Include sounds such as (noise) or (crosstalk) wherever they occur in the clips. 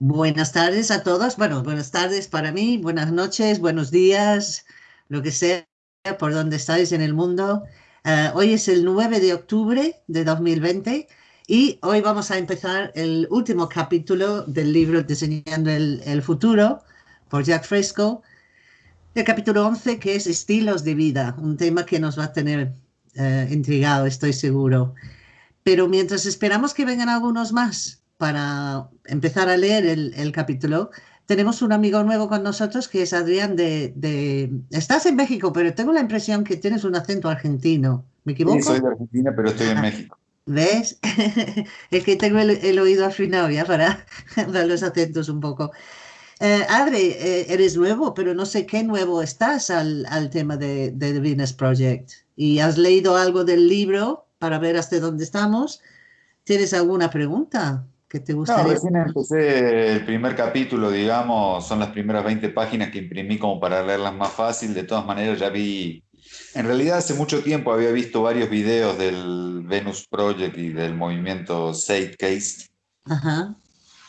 Buenas tardes a todos. Bueno, buenas tardes para mí, buenas noches, buenos días, lo que sea, por donde estáis en el mundo. Uh, hoy es el 9 de octubre de 2020 y hoy vamos a empezar el último capítulo del libro Diseñando el, el futuro por Jack Fresco. El capítulo 11 que es Estilos de vida, un tema que nos va a tener uh, intrigado, estoy seguro. Pero mientras esperamos que vengan algunos más, para empezar a leer el, el, capítulo, tenemos un amigo nuevo con nosotros que es Adrián de, de, Estás en México, pero tengo la impresión que tienes un acento argentino. ¿Me equivoco? Sí, soy de Argentina, pero estoy en ah, México. ¿Ves? (laughs) es que tengo el, el, oído afinado ya para (laughs) dar los acentos un poco. Eh, Adri, eh, eres nuevo, pero no sé qué nuevo estás al, al tema de, de The Venus Project. ¿Y has leído algo del libro para ver hasta dónde estamos? ¿Tienes alguna pregunta? Que te gustaría? No, recién empecé el primer capítulo, digamos, son las primeras 20 páginas que imprimí como para leerlas más fácil. De todas maneras, ya vi. En realidad, hace mucho tiempo había visto varios videos del Venus Project y del movimiento Zeitgeist. Ajá.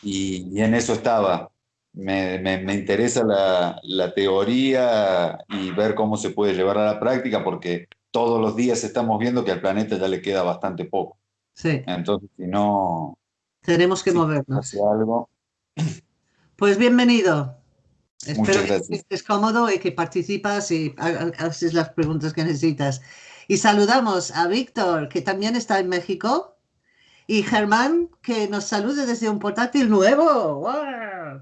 Y, y, en eso estaba. Me, me, me interesa la, la teoría y ver cómo se puede llevar a la práctica, porque todos los días estamos viendo que al planeta ya le queda bastante poco. Sí. Entonces, si no, tenemos que sí, movernos. Algo. Pues bienvenido. Muchas Espero gracias. que estés cómodo y que participas y haces las preguntas que necesitas. Y saludamos a Víctor, que también está en México, y Germán, que nos salude desde un portátil nuevo. ¡Wow! A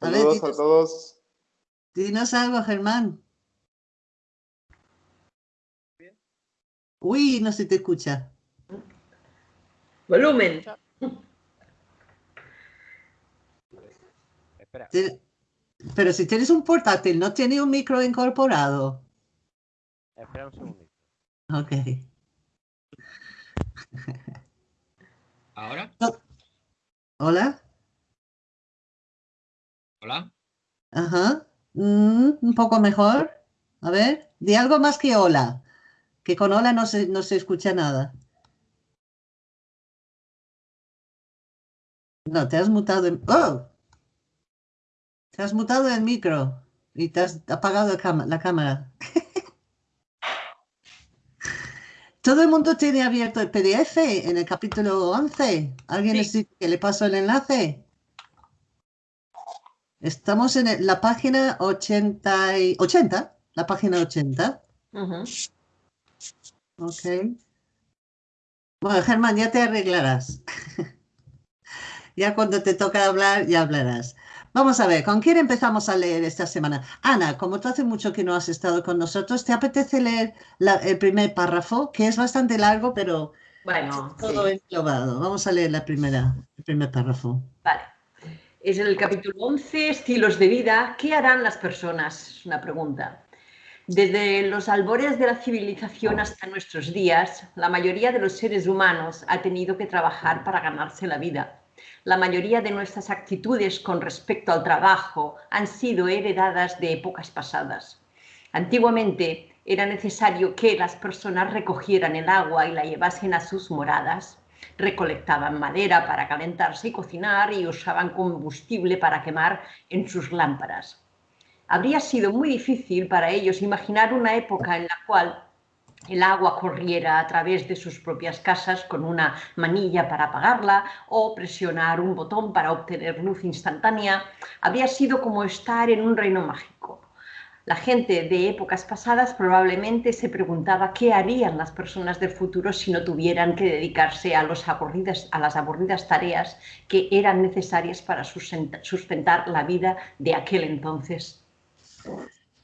Saludos ver, dinos, a todos. Dinos algo, Germán. Uy, no se te escucha. Volumen. Espera. Pero si tienes un portátil, ¿no tiene un micro incorporado? Espera un segundito. Ok. ¿Ahora? ¿Hola? ¿Hola? Ajá. Mm, un poco mejor. A ver, di algo más que hola. Que con hola no se, no se escucha nada. No, te has mutado en... ¡Oh! Te has mutado el micro y te has apagado la cámara. (laughs) Todo el mundo tiene abierto el PDF en el capítulo 11. ¿Alguien sí. que le paso el enlace? Estamos en la página 80, y, 80 la página 80. Uh -huh. Ok. Bueno, Germán, ya te arreglarás. (laughs) Ya cuando te toca hablar, ya hablarás. Vamos a ver, ¿con quién empezamos a leer esta semana? Ana, como tú hace mucho que no has estado con nosotros, ¿te apetece leer la, el primer párrafo? Que es bastante largo, pero bueno, todo sí. englobado. Vamos a leer la primera, el primer párrafo. Vale. Es el capítulo 11, estilos de vida. ¿Qué harán las personas? Es una pregunta. Desde los albores de la civilización hasta nuestros días, la mayoría de los seres humanos ha tenido que trabajar para ganarse la vida la mayoría de nuestras actitudes con respecto al trabajo han sido heredadas de épocas pasadas. Antiguamente era necesario que las personas recogieran el agua y la llevasen a sus moradas, recolectaban madera para calentarse y cocinar y usaban combustible para quemar en sus lámparas. Habría sido muy difícil para ellos imaginar una época en la cual el agua corriera a través de sus propias casas con una manilla para apagarla o presionar un botón para obtener luz instantánea, habría sido como estar en un reino mágico. La gente de épocas pasadas probablemente se preguntaba qué harían las personas del futuro si no tuvieran que dedicarse a, los aburridas, a las aburridas tareas que eran necesarias para sustentar la vida de aquel entonces.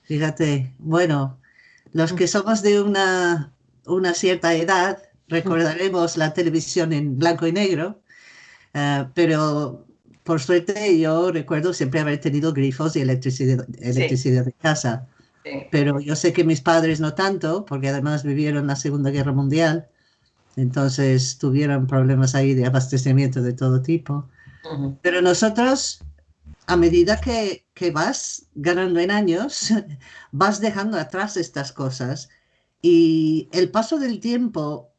Fíjate, bueno, los que somos de una, una cierta edad recordaremos la televisión en blanco y negro, uh, pero por suerte yo recuerdo siempre haber tenido grifos y electricidad, electricidad sí. de casa. Sí. Pero yo sé que mis padres no tanto, porque además vivieron la Segunda Guerra Mundial, entonces tuvieron problemas ahí de abastecimiento de todo tipo. Uh -huh. Pero nosotros a medida que, que, vas ganando en años, (laughs) vas dejando atrás estas cosas y el paso del tiempo,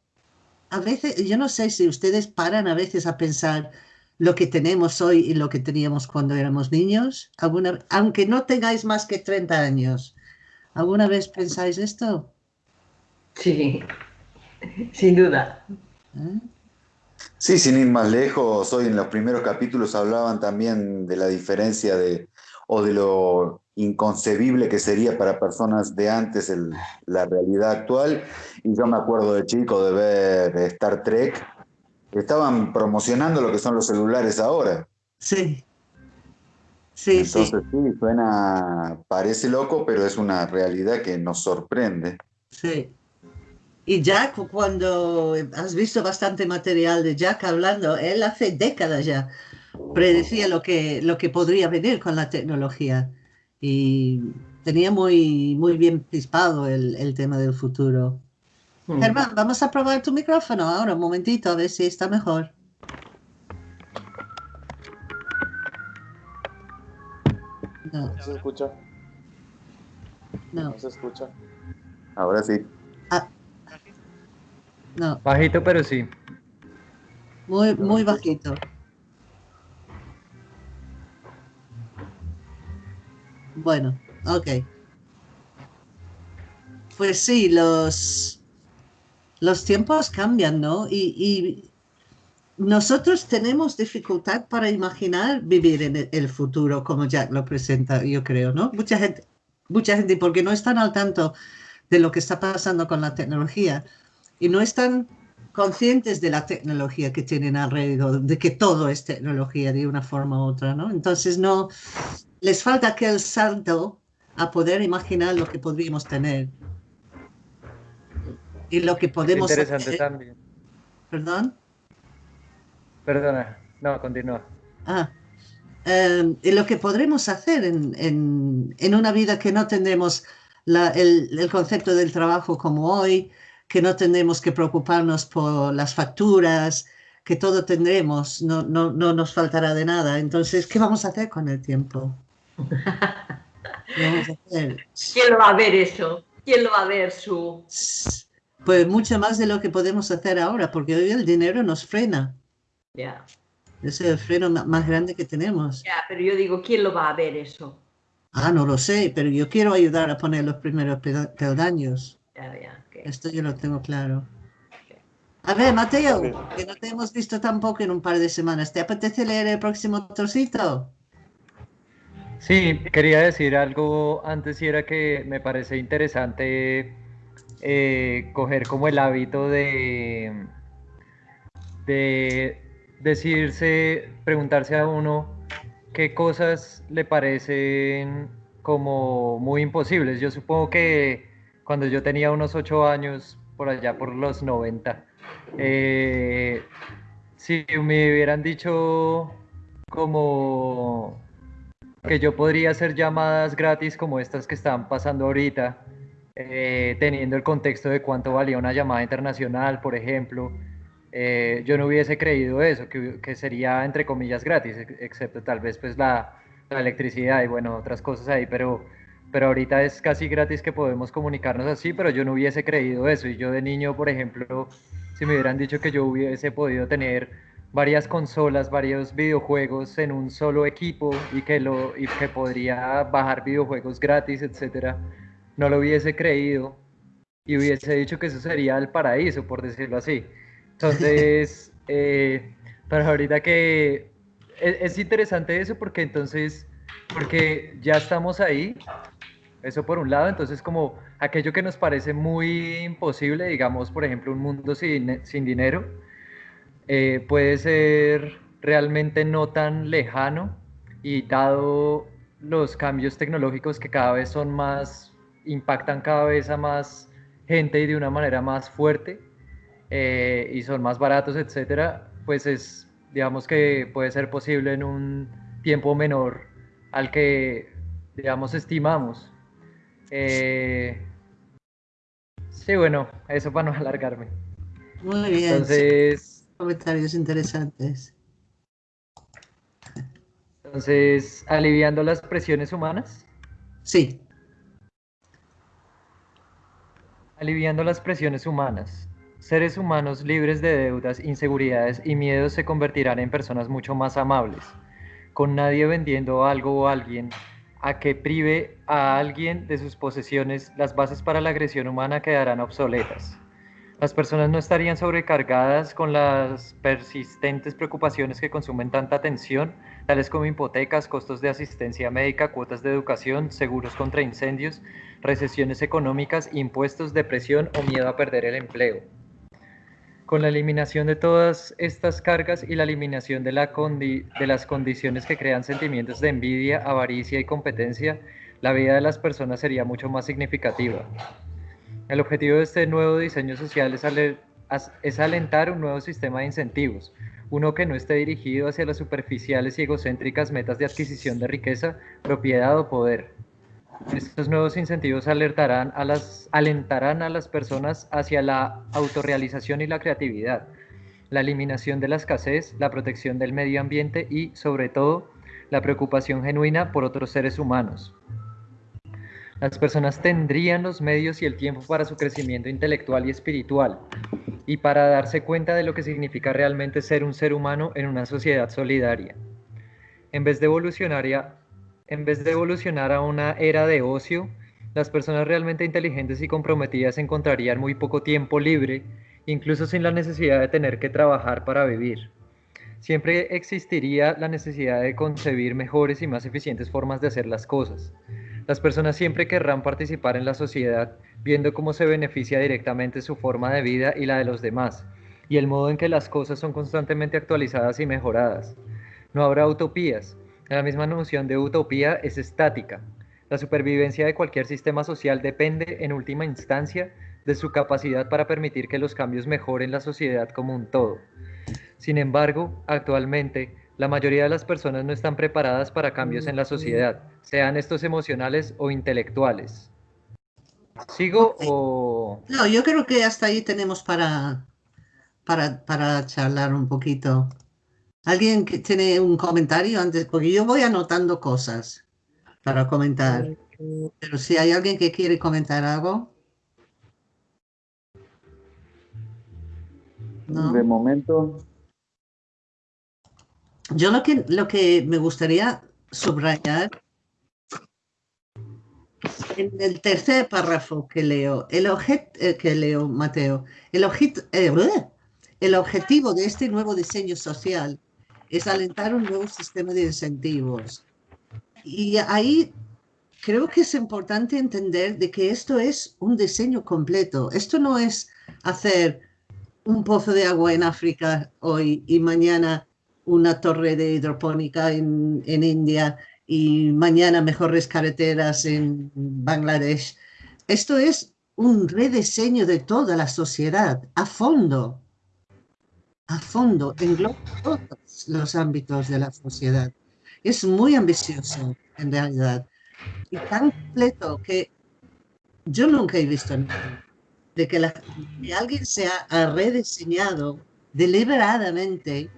a veces, yo no sé si ustedes paran a veces a pensar lo que tenemos hoy y lo que teníamos cuando éramos niños? ¿Alguna, aunque no tengáis más que 30 años, ¿alguna vez pensáis esto? Sí, (laughs) sin duda. ¿Eh? Sí, sin ir más lejos, hoy en los primeros capítulos hablaban también de la diferencia de, o de lo inconcebible que sería para personas de antes el, la realidad actual. Y yo me acuerdo de chico de ver Star Trek, estaban promocionando lo que son los celulares ahora. Sí. Sí, Entonces sí. sí, suena, parece loco, pero es una realidad que nos sorprende. Sí. Y Jack, cuando has visto bastante material de Jack hablando, él hace décadas ya predecía lo que, lo que podría venir con la tecnología y tenía muy, muy bien pispado el, el tema del futuro. Mm. Germán, vamos a probar tu micrófono ahora, un momentito, a ver si está mejor. No, No se escucha, no, no se escucha. Ahora sí. No, Bajito, pero sí. muy, muy bajito. Bueno, ok. Pues sí, los, los tiempos cambian, ¿no? Y, y nosotros tenemos dificultad para imaginar vivir en el, el futuro como Jack lo presenta, yo creo, ¿no? Mucha gente, mucha gente, porque no están al tanto de lo que está pasando con la tecnología y no están conscientes de la tecnología que tienen alrededor, de que todo es tecnología de una forma u otra, ¿no? Entonces no les falta aquel salto a poder imaginar lo que podríamos tener y lo que podemos Interesante hacer. también. Perdón. Perdona, no, continúa. Ah, eh, y lo que podremos hacer en, en- en una vida que no tendremos la- el, el concepto del trabajo como hoy, que no tendremos que preocuparnos por las facturas, que todo tendremos, no, no, no nos faltará de nada. Entonces, ¿qué vamos a hacer con el tiempo? ¿Qué vamos a hacer? ¿Quién lo va a ver eso? ¿Quién lo va a ver su... Pues mucho más de lo que podemos hacer ahora, porque hoy el dinero nos frena. Ya, Es el freno más grande que tenemos. ya, pero yo digo, ¿quién lo va a ver eso? Ah, no lo sé, pero yo quiero ayudar a poner los primeros pelda- peldaños. Ya, ya, que- Esto yo lo tengo claro. A ver, Mateo, que no te hemos visto tampoco en un par de semanas. ¿Te apetece leer el próximo trocito? Sí, quería decir algo antes y era que me parece interesante eh, coger como el hábito de, de decirse, preguntarse a uno qué cosas le parecen como muy imposibles. Yo supongo que cuando yo tenía unos ocho años, por allá por los 90, eh, si me hubieran dicho como que yo podría hacer llamadas gratis como estas que están pasando ahorita, eh, teniendo el contexto de cuánto valía una llamada internacional, por ejemplo, eh, yo no hubiese creído eso, que, que sería entre comillas gratis, ex- excepto tal vez pues la, la electricidad y bueno, otras cosas ahí, pero, pero ahorita es casi gratis que podemos comunicarnos así, pero yo no hubiese creído eso. Y yo de niño, por ejemplo, si me hubieran dicho que yo hubiese podido tener varias consolas, varios videojuegos en un solo equipo y que, lo, y que podría bajar videojuegos gratis, etcétera, no lo hubiese creído y hubiese dicho que eso sería el paraíso, por decirlo así. Entonces, (laughs) eh, pero ahorita que es, es interesante eso porque entonces, porque ya estamos ahí, eso por un lado, entonces como aquello que nos parece muy imposible, digamos, por ejemplo, un mundo sin, sin dinero, eh, puede ser realmente no tan lejano y dado los cambios tecnológicos que cada vez son más, impactan cada vez a más gente y de una manera más fuerte eh, y son más baratos, etcétera, pues es, digamos que puede ser posible en un tiempo menor al que, digamos, estimamos. Eh, sí, bueno, eso para no alargarme. Muy bien. Entonces, comentarios interesantes. entonces, aliviando las presiones humanas, Sí, aliviando las presiones humanas. seres humanos libres de deudas, inseguridades y miedos se convertirán en personas mucho más amables, con nadie vendiendo algo o alguien a que prive a alguien de sus posesiones, las bases para la agresión humana quedarán obsoletas. Las personas no estarían sobrecargadas con las persistentes preocupaciones que consumen tanta atención, tales como hipotecas, costos de asistencia médica, cuotas de educación, seguros contra incendios, recesiones económicas, impuestos, depresión o miedo a perder el empleo. Con la eliminación de todas estas cargas y la eliminación de, las condiciones que crean sentimientos de envidia, avaricia y competencia, la vida de las personas sería mucho más significativa. El objetivo de este nuevo diseño social es, alentar un nuevo sistema de incentivos, uno que no esté dirigido hacia las superficiales y egocéntricas metas de adquisición de riqueza, propiedad o poder. Estos nuevos incentivos alertarán a las, alentarán a las personas hacia la autorrealización y la creatividad, la eliminación de la escasez, la protección del medio ambiente y, sobre todo, la preocupación genuina por otros seres humanos. Las personas tendrían los medios y el tiempo para su crecimiento intelectual y espiritual y para darse cuenta de lo que significa realmente ser un ser humano en una sociedad solidaria. En vez de evolucionar a, en vez de evolucionar a una era de ocio, las personas realmente inteligentes y comprometidas encontrarían muy poco tiempo libre, incluso sin la necesidad de tener que trabajar para vivir. Siempre existiría la necesidad de concebir mejores y más eficientes formas de hacer las cosas. Las personas siempre querrán participar en la sociedad, viendo cómo se beneficia directamente su forma de vida y la de los demás, y el modo en que las cosas son constantemente actualizadas y mejoradas. No habrá utopías. La misma noción de utopía es estática. La supervivencia de cualquier sistema social depende, en última instancia, de su capacidad para permitir que los cambios mejoren la sociedad como un todo. Sin embargo, actualmente, la mayoría de las personas no están preparadas para cambios en la sociedad, sean estos emocionales o intelectuales. ¿Sigo o...? No, yo creo que hasta ahí tenemos para, para, para charlar un poquito. ¿Alguien que tiene un comentario antes? Porque yo voy anotando cosas para comentar. Pero si hay alguien que quiere comentar algo. De momento, yo lo que, lo que me gustaría subrayar en el tercer párrafo que leo, el eh, que leo, Mateo, el, eh, el objetivo de este nuevo diseño social es alentar un nuevo sistema de incentivos. Y ahí creo que es importante entender de que esto es un diseño completo. Esto no es hacer un pozo de agua en África hoy y mañana una torre de hidropónica en, India y mañana mejores carreteras en Bangladesh. Esto es un rediseño de toda la sociedad a fondo, a fondo, engloba los ámbitos de la sociedad. Es muy ambicioso en realidad y tan completo que yo nunca he visto de que, que alguien se ha rediseñado deliberadamente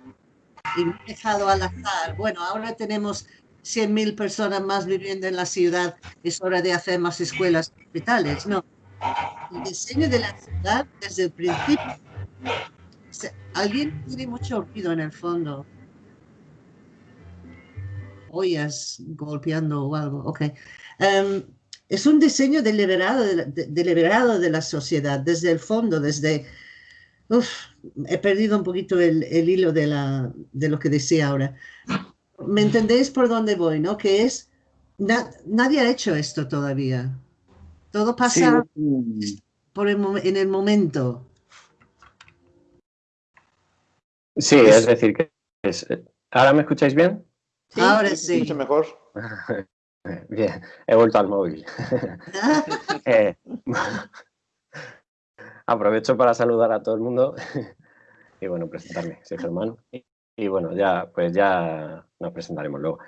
y dejado al azar. Bueno, ahora tenemos 100.000 personas más viviendo en la ciudad, es hora de hacer más escuelas y hospitales. No, el diseño de la ciudad desde el principio. Alguien tiene mucho ruido en el fondo. Ollas golpeando o algo, ok. Em, es un diseño deliberado de, deliberado de la sociedad, desde el fondo, desde Uf, he perdido un poquito el, hilo de, la, de lo que decía ahora. ¿Me entendéis por dónde voy, no? Que es, nadie ha hecho esto todavía. Todo pasa por en el momento. Sí, es decir, que ¿ahora me escucháis bien? Ahora sí. Mucho mejor. (laughs) Bien, he vuelto al móvil. (laughs) (laughs) eh, Aprovecho para saludar a todo el mundo y bueno, presentarme. Soy Germán y, bueno, ya, pues ya nos presentaremos luego.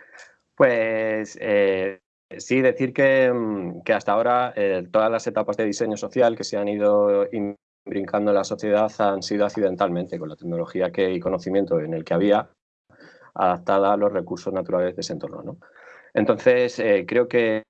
Pues eh, sí, decir que, mm, hasta ahora eh, todas las etapas de diseño social que se han ido brincando en la sociedad han sido accidentalmente con la tecnología que, y conocimiento en el que había adaptada a los recursos naturales de ese entorno. ¿no? Entonces, eh, creo que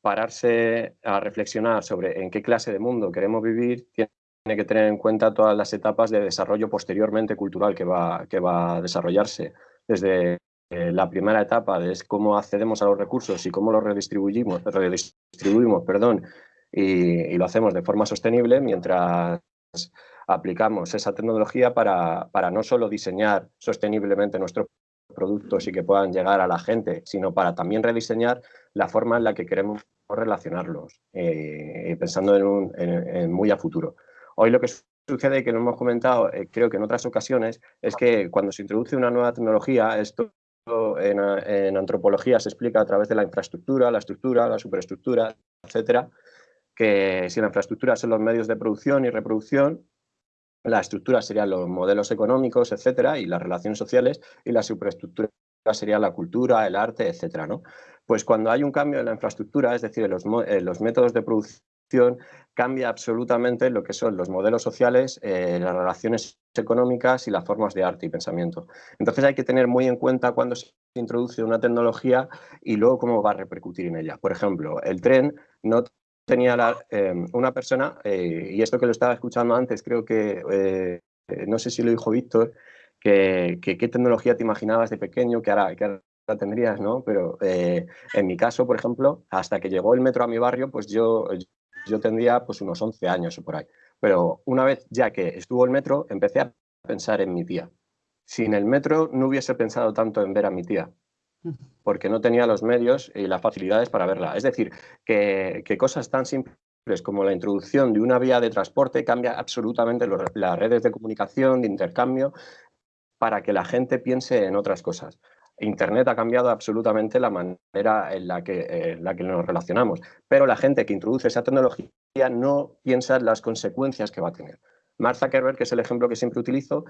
pararse a reflexionar sobre en qué clase de mundo queremos vivir tiene que tener en cuenta todas las etapas de desarrollo posteriormente cultural que va, que va a desarrollarse. Desde eh, la primera etapa es cómo accedemos a los recursos y cómo los redistribuimos, redistribuimos perdón, y, lo hacemos de forma sostenible mientras aplicamos esa tecnología para, para no solo diseñar sosteniblemente nuestros productos y que puedan llegar a la gente, sino para también rediseñar la forma en la que queremos relacionarlos, eh, pensando en, un, muy a futuro. Hoy lo que sucede, que lo hemos comentado, eh, creo que en otras ocasiones, es que cuando se introduce una nueva tecnología, esto en, en, antropología se explica a través de la infraestructura, la estructura, la superestructura, etcétera, que si la infraestructura son los medios de producción y reproducción, la estructura serían los modelos económicos, etcétera, y las relaciones sociales, y la superestructura sería la cultura, el arte, etcétera, ¿no? Pues cuando hay un cambio en la infraestructura, es decir, en los, los métodos de producción, cambia absolutamente lo que son los modelos sociales, eh, las relaciones económicas y las formas de arte y pensamiento. Entonces hay que tener muy en cuenta cuando se introduce una tecnología y luego cómo va a repercutir en ella. Por ejemplo, el tren no tenía em, una persona, eh, y esto que lo estaba escuchando antes, creo que, eh, no sé si lo dijo Víctor, que, qué tecnología te imaginabas de pequeño, que ahora, que tendrías, ¿no? Pero eh, en mi caso, por ejemplo, hasta que llegó el metro a mi barrio, pues yo, yo tendría pues unos 11 años o por ahí. Pero una vez ya que estuvo el metro, empecé a pensar en mi tía. Sin el metro no hubiese pensado tanto en ver a mi tía porque no tenía los medios y las facilidades para verla. Es decir, que, cosas tan simples como la introducción de una vía de transporte cambia absolutamente las redes de comunicación, de intercambio, para que la gente piense en otras cosas. Internet ha cambiado absolutamente la manera en la que, la que nos relacionamos, pero la gente que introduce esa tecnología no piensa en las consecuencias que va a tener. Mark Zuckerberg, que es el ejemplo que siempre utilizo,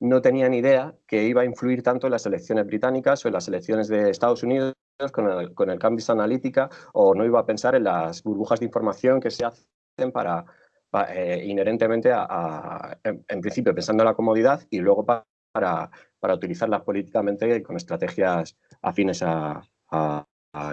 no tenía ni idea que iba a influir tanto en las elecciones británicas o en las elecciones de Estados Unidos con el, con el Cambridge Analytica o no iba a pensar en las burbujas de información que se hacen para, eh, inherentemente en, principio pensando en la comodidad y luego para, para utilizarlas políticamente con estrategias afines a, a,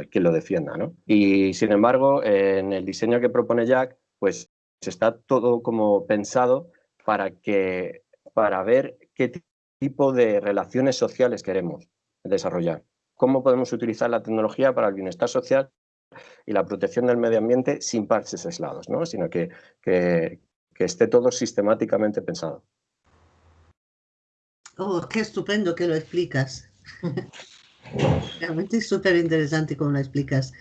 quien lo defienda. ¿no? Y sin embargo, en el diseño que propone Jack, pues está todo como pensado para que para ver qué tipo de relaciones sociales queremos desarrollar. Cómo podemos utilizar la tecnología para el bienestar social y la protección del medio ambiente sin parches aislados, ¿no? sino que, que, esté todo sistemáticamente pensado. Oh, qué estupendo que lo explicas. (laughs) Realmente es súper interesante cómo lo explicas.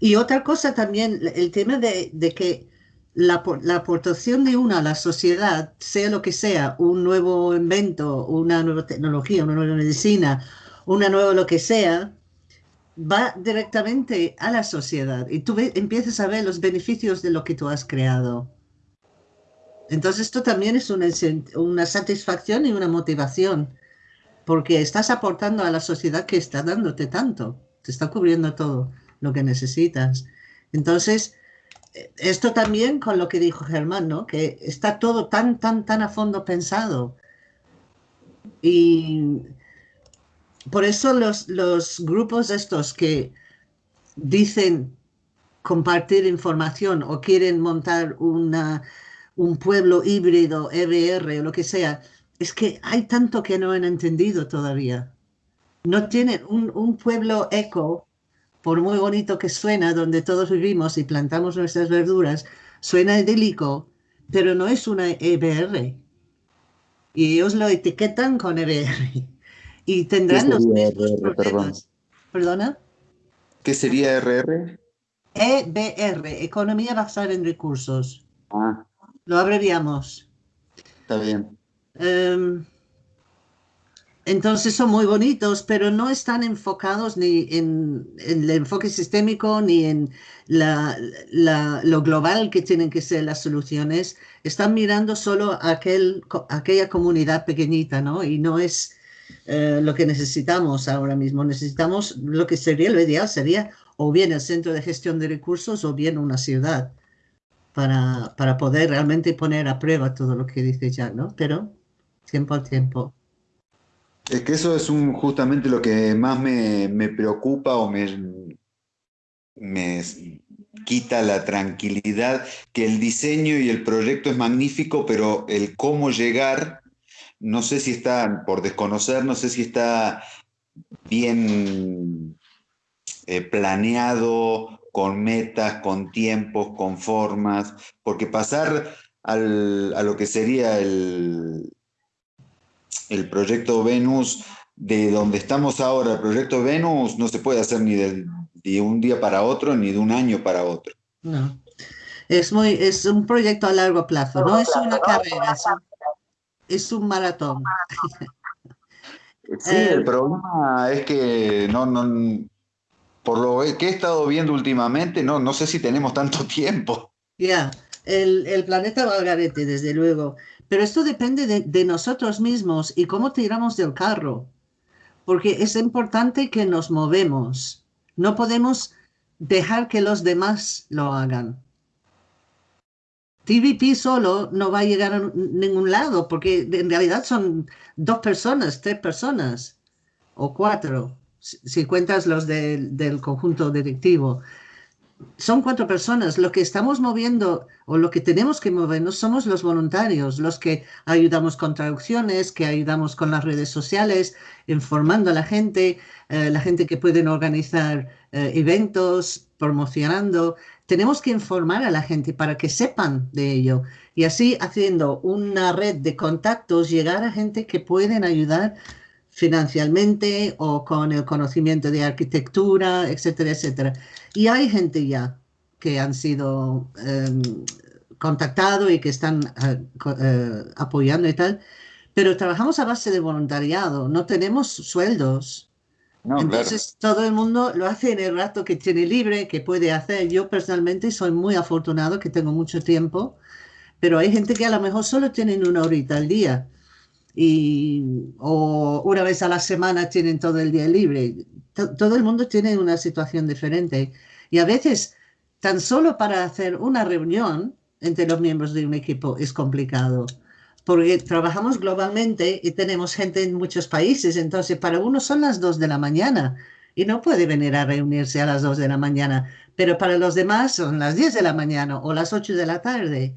Y otra cosa también, el tema de, de que la, aportación de una a la sociedad, sea lo que sea, un nuevo invento, una nueva tecnología, una nueva medicina, una nueva lo que sea, va directamente a la sociedad y tú empiezas a ver los beneficios de lo que tú has creado. Entonces esto también es una, una satisfacción y una motivación, porque estás aportando a la sociedad que está dándote tanto, te está cubriendo todo lo que necesitas. Entonces, esto también con lo que dijo Germán, ¿no? Que está todo tan, tan, tan a fondo pensado. Y por eso los, los grupos estos que dicen compartir información o quieren montar una, un pueblo híbrido, EBR o lo que sea, es que hay tanto que no han entendido todavía. No tienen un, un pueblo eco por muy bonito que suena, donde todos vivimos y plantamos nuestras verduras, suena idílico, pero no es una EBR. Y ellos lo etiquetan con EBR. (laughs) Y tendrán los mismos problemas. ¿Perdona? ¿Qué sería RR? EBR, Economía Basada en Recursos. Ah. Lo abreviamos. Está bien. Em, entonces son muy bonitos, pero no están enfocados ni en, el enfoque sistémico ni en lo global que tienen que ser las soluciones. Están mirando solo aquel, aquella comunidad pequeñita, ¿no? Y no es eh, lo que necesitamos ahora mismo. Necesitamos lo que sería lo ideal, sería o bien el centro de gestión de recursos o bien una ciudad para, para poder realmente poner a prueba todo lo que dice Jack, ¿no? Pero tiempo al tiempo. Es que eso es un, justamente lo que más me, preocupa o me, me, quita la tranquilidad, que el diseño y el proyecto es magnífico, pero el cómo llegar, no sé si está, por desconocer, no sé si está bien eh, planeado, con metas, con tiempos, con formas, porque pasar a lo que sería el, el proyecto Venus, de donde estamos ahora, el proyecto Venus, no se puede hacer ni de, un día para otro, ni de un año para otro. No. Es, muy, es un proyecto a largo plazo, no es una carrera, es un, maratón. Sí, el eh, problema es que no, no, por lo que he estado viendo últimamente, no, no sé si tenemos tanto (laughs) tiempo. Ya, el, el, planeta va al garete, desde luego. Pero esto depende de, nosotros mismos y cómo tiramos del carro. Porque es importante que nos movemos. No podemos dejar que los demás lo hagan. TVP solo no va a llegar a ningún lado porque en realidad son dos personas, tres personas o cuatro, si cuentas los del conjunto directivo son cuatro personas. Lo que estamos moviendo o lo que tenemos que movernos somos los voluntarios, los que ayudamos con traducciones, que ayudamos con las redes sociales, informando a la gente, eh, la gente que pueden organizar eh, eventos, promocionando. Tenemos que informar a la gente para que sepan de ello y así haciendo una red de contactos llegar a gente que pueden ayudar financialmente o con el conocimiento de arquitectura, etcétera, etcétera. Y hay gente ya que han sido eh, contactados y que están eh, eh, apoyando y tal, pero trabajamos a base de voluntariado, no tenemos sueldos. Entonces todo el mundo lo hace en el rato que tiene libre, que puede hacer. Yo personalmente soy muy afortunado que tengo mucho tiempo, pero hay gente que a lo mejor solo tienen una horita al día y, o una vez a la semana tienen todo el día libre. todo el mundo tiene una situación diferente y a veces tan solo para hacer una reunión entre los miembros de un equipo es complicado porque trabajamos globalmente y tenemos gente en muchos países, entonces para uno son las dos de la mañana y no puede venir a reunirse a las dos de la mañana, pero para los demás son las 10 de la mañana o las 8 de la tarde.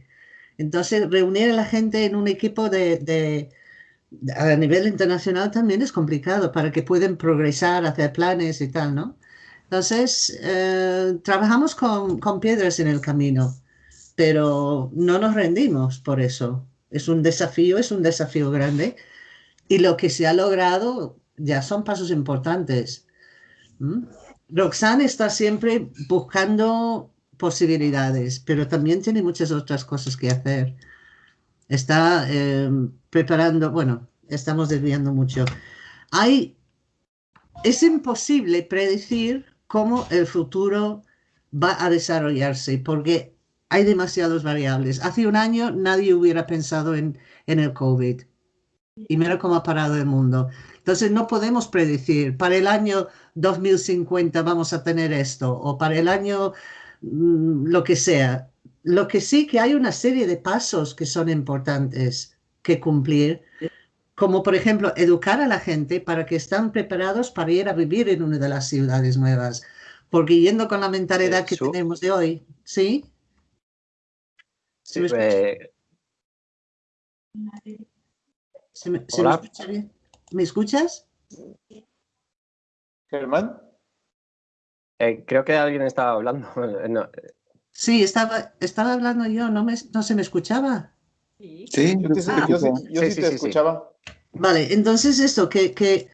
Entonces, reunir a la gente en un equipo de, a nivel internacional también es complicado para que puedan progresar, hacer planes y tal, ¿no? Entonces, eh, trabajamos con, con, piedras en el camino, pero no nos rendimos por eso. Es un desafío, es un desafío grande. Y lo que se ha logrado ya son pasos importantes. ¿Mm? Roxanne está siempre buscando posibilidades, pero también tiene muchas otras cosas que hacer está eh, preparando, bueno, estamos desviando mucho. Hay, es imposible predecir cómo el futuro va a desarrollarse porque hay demasiadas variables. Hace un año nadie hubiera pensado en, en el COVID y mira cómo ha parado el mundo. Entonces no podemos predecir, para el año 2050 vamos a tener esto o para el año mm, lo que sea. Lo que sí que hay una serie de pasos que son importantes que cumplir, como por ejemplo educar a la gente para que estén preparados para ir a vivir en una de las ciudades nuevas. Porque yendo con la mentalidad que tenemos de hoy, ¿sí? ¿Sí me, eh, me, escuchas Germán. Eh, creo que alguien estaba hablando. (laughs) No, Sí, estaba, estaba hablando yo, ¿no, me, no se me escuchaba? Sí, yo, sí, te escuchaba. Vale, entonces esto, que, que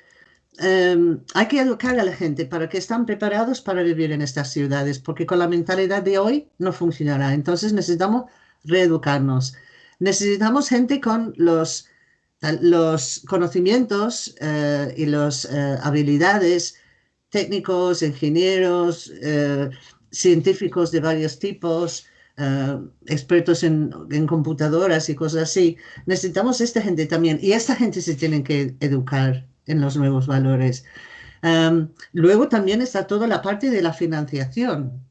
em, hay que educar a la gente para que estén preparados para vivir en estas ciudades, porque con la mentalidad de hoy no funcionará. Entonces necesitamos reeducarnos. Necesitamos gente con los, los conocimientos eh, y las eh, habilidades técnicos, ingenieros, eh, científicos de varios tipos, eh, expertos en, computadoras y cosas así. Necesitamos esta gente también y esta gente se tiene que educar en los nuevos valores. Em, luego también está toda la parte de la financiación,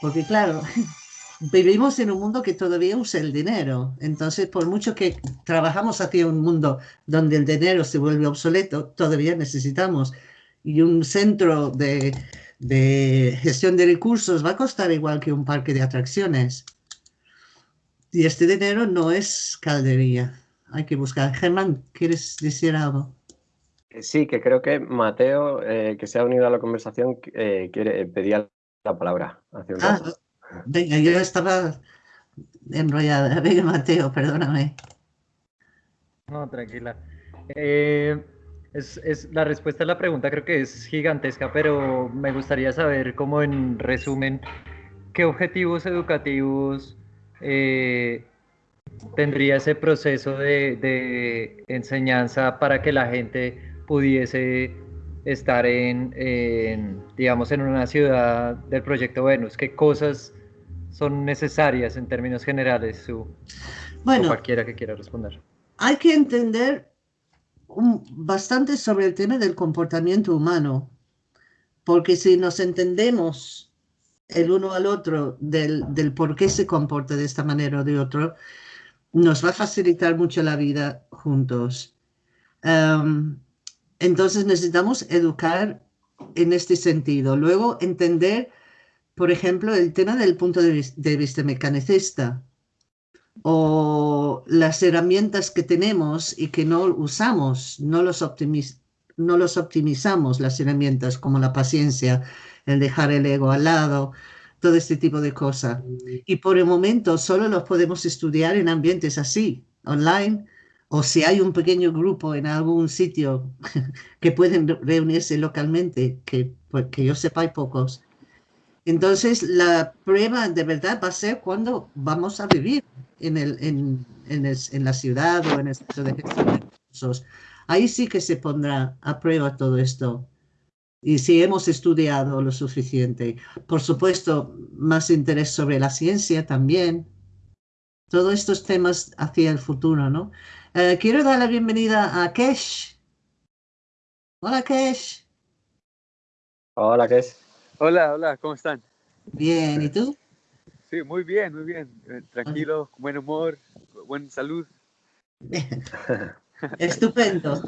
porque claro, (laughs) vivimos en un mundo que todavía usa el dinero. Entonces, por mucho que trabajamos hacia un mundo donde el dinero se vuelve obsoleto, todavía necesitamos. Y un centro de, de gestión de recursos va a costar igual que un parque de atracciones. Y este dinero no es caldería. Hay que buscar. Germán, ¿quieres decir algo? Sí, que creo que Mateo, eh, que se ha unido a la conversación, eh, quiere, pedía la palabra. ah, venga, yo estaba enrollada. (laughs) Venga, Mateo, perdóname. No, tranquila. Eh, es, la respuesta a la pregunta creo que es gigantesca, pero me gustaría saber, como en resumen, qué objetivos educativos eh, tendría ese proceso de, enseñanza para que la gente pudiese estar en, digamos, en una ciudad del proyecto Venus? ¿Qué cosas son necesarias en términos generales? Su, bueno, cualquiera que quiera responder. Hay que entender bastante sobre el tema del comportamiento humano, porque si nos entendemos el uno al otro del, del por qué se comporta de esta manera o de otro, nos va a facilitar mucho la vida juntos. Entonces necesitamos educar en este sentido. Luego entender, por ejemplo, el tema del punto de vista mecanicista o las herramientas que tenemos y que no usamos, no los, no los optimizamos, las herramientas como la paciencia, el dejar el ego al lado, todo este tipo de cosas. Y por el momento solo los podemos estudiar en ambientes así, online, o si hay un pequeño grupo en algún sitio (laughs) que pueden reunirse localmente, que, pues, que yo sepa hay pocos. Entonces, la prueba de verdad va a ser cuando vamos a vivir en, el, en, en, la ciudad o en el centro de gestión de recursos. Ahí sí que se pondrá a prueba todo esto. Y si hemos estudiado lo suficiente. Por supuesto, más interés sobre la ciencia también. Todos estos temas hacia el futuro, ¿no? Eh, quiero dar la bienvenida a Kesh. Hola, Kesh. Hola, Kesh. Hola, hola, ¿cómo están? Bien, ¿y tú? Sí, muy bien, muy bien. Eh, tranquilo, con buen humor, buena salud. (laughs) Estupendo.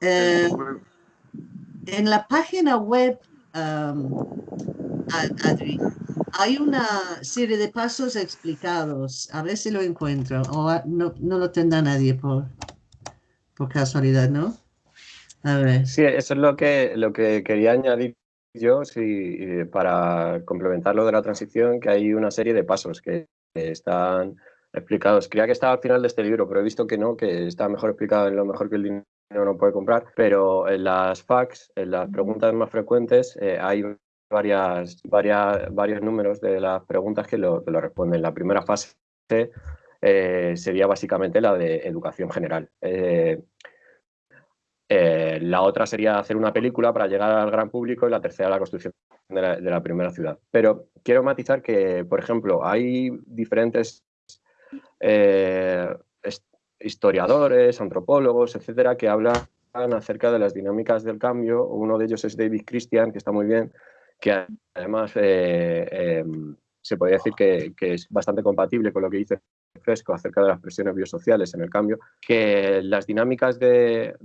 Eh, en la página web, Adri, hay una serie de pasos explicados. A ver si lo encuentro. O no, no lo tendrá nadie por, por casualidad, ¿no? A ver. Sí, eso es lo que, lo que quería añadir yo sí, para complementar lo de la transición, que hay una serie de pasos que están explicados. Creía que estaba al final de este libro, pero he visto que no, que está mejor explicado en lo mejor que el dinero no puede comprar. Pero en las facts, en las preguntas más frecuentes, eh, hay varias, varias, varios números de las preguntas que lo, lo responden. La primera fase eh, sería básicamente la de educación general. Eh, eh, la otra sería hacer una película para llegar al gran público y la tercera la construcción de la, primera ciudad. Pero quiero matizar que, por ejemplo, hay diferentes eh, historiadores, antropólogos, etcétera, que hablan acerca de las dinámicas del cambio. Uno de ellos es David Christian, que está muy bien, que además eh, em, se podría decir que, que, es bastante compatible con lo que dice Fresco acerca de las presiones biosociales en el cambio, que las dinámicas de,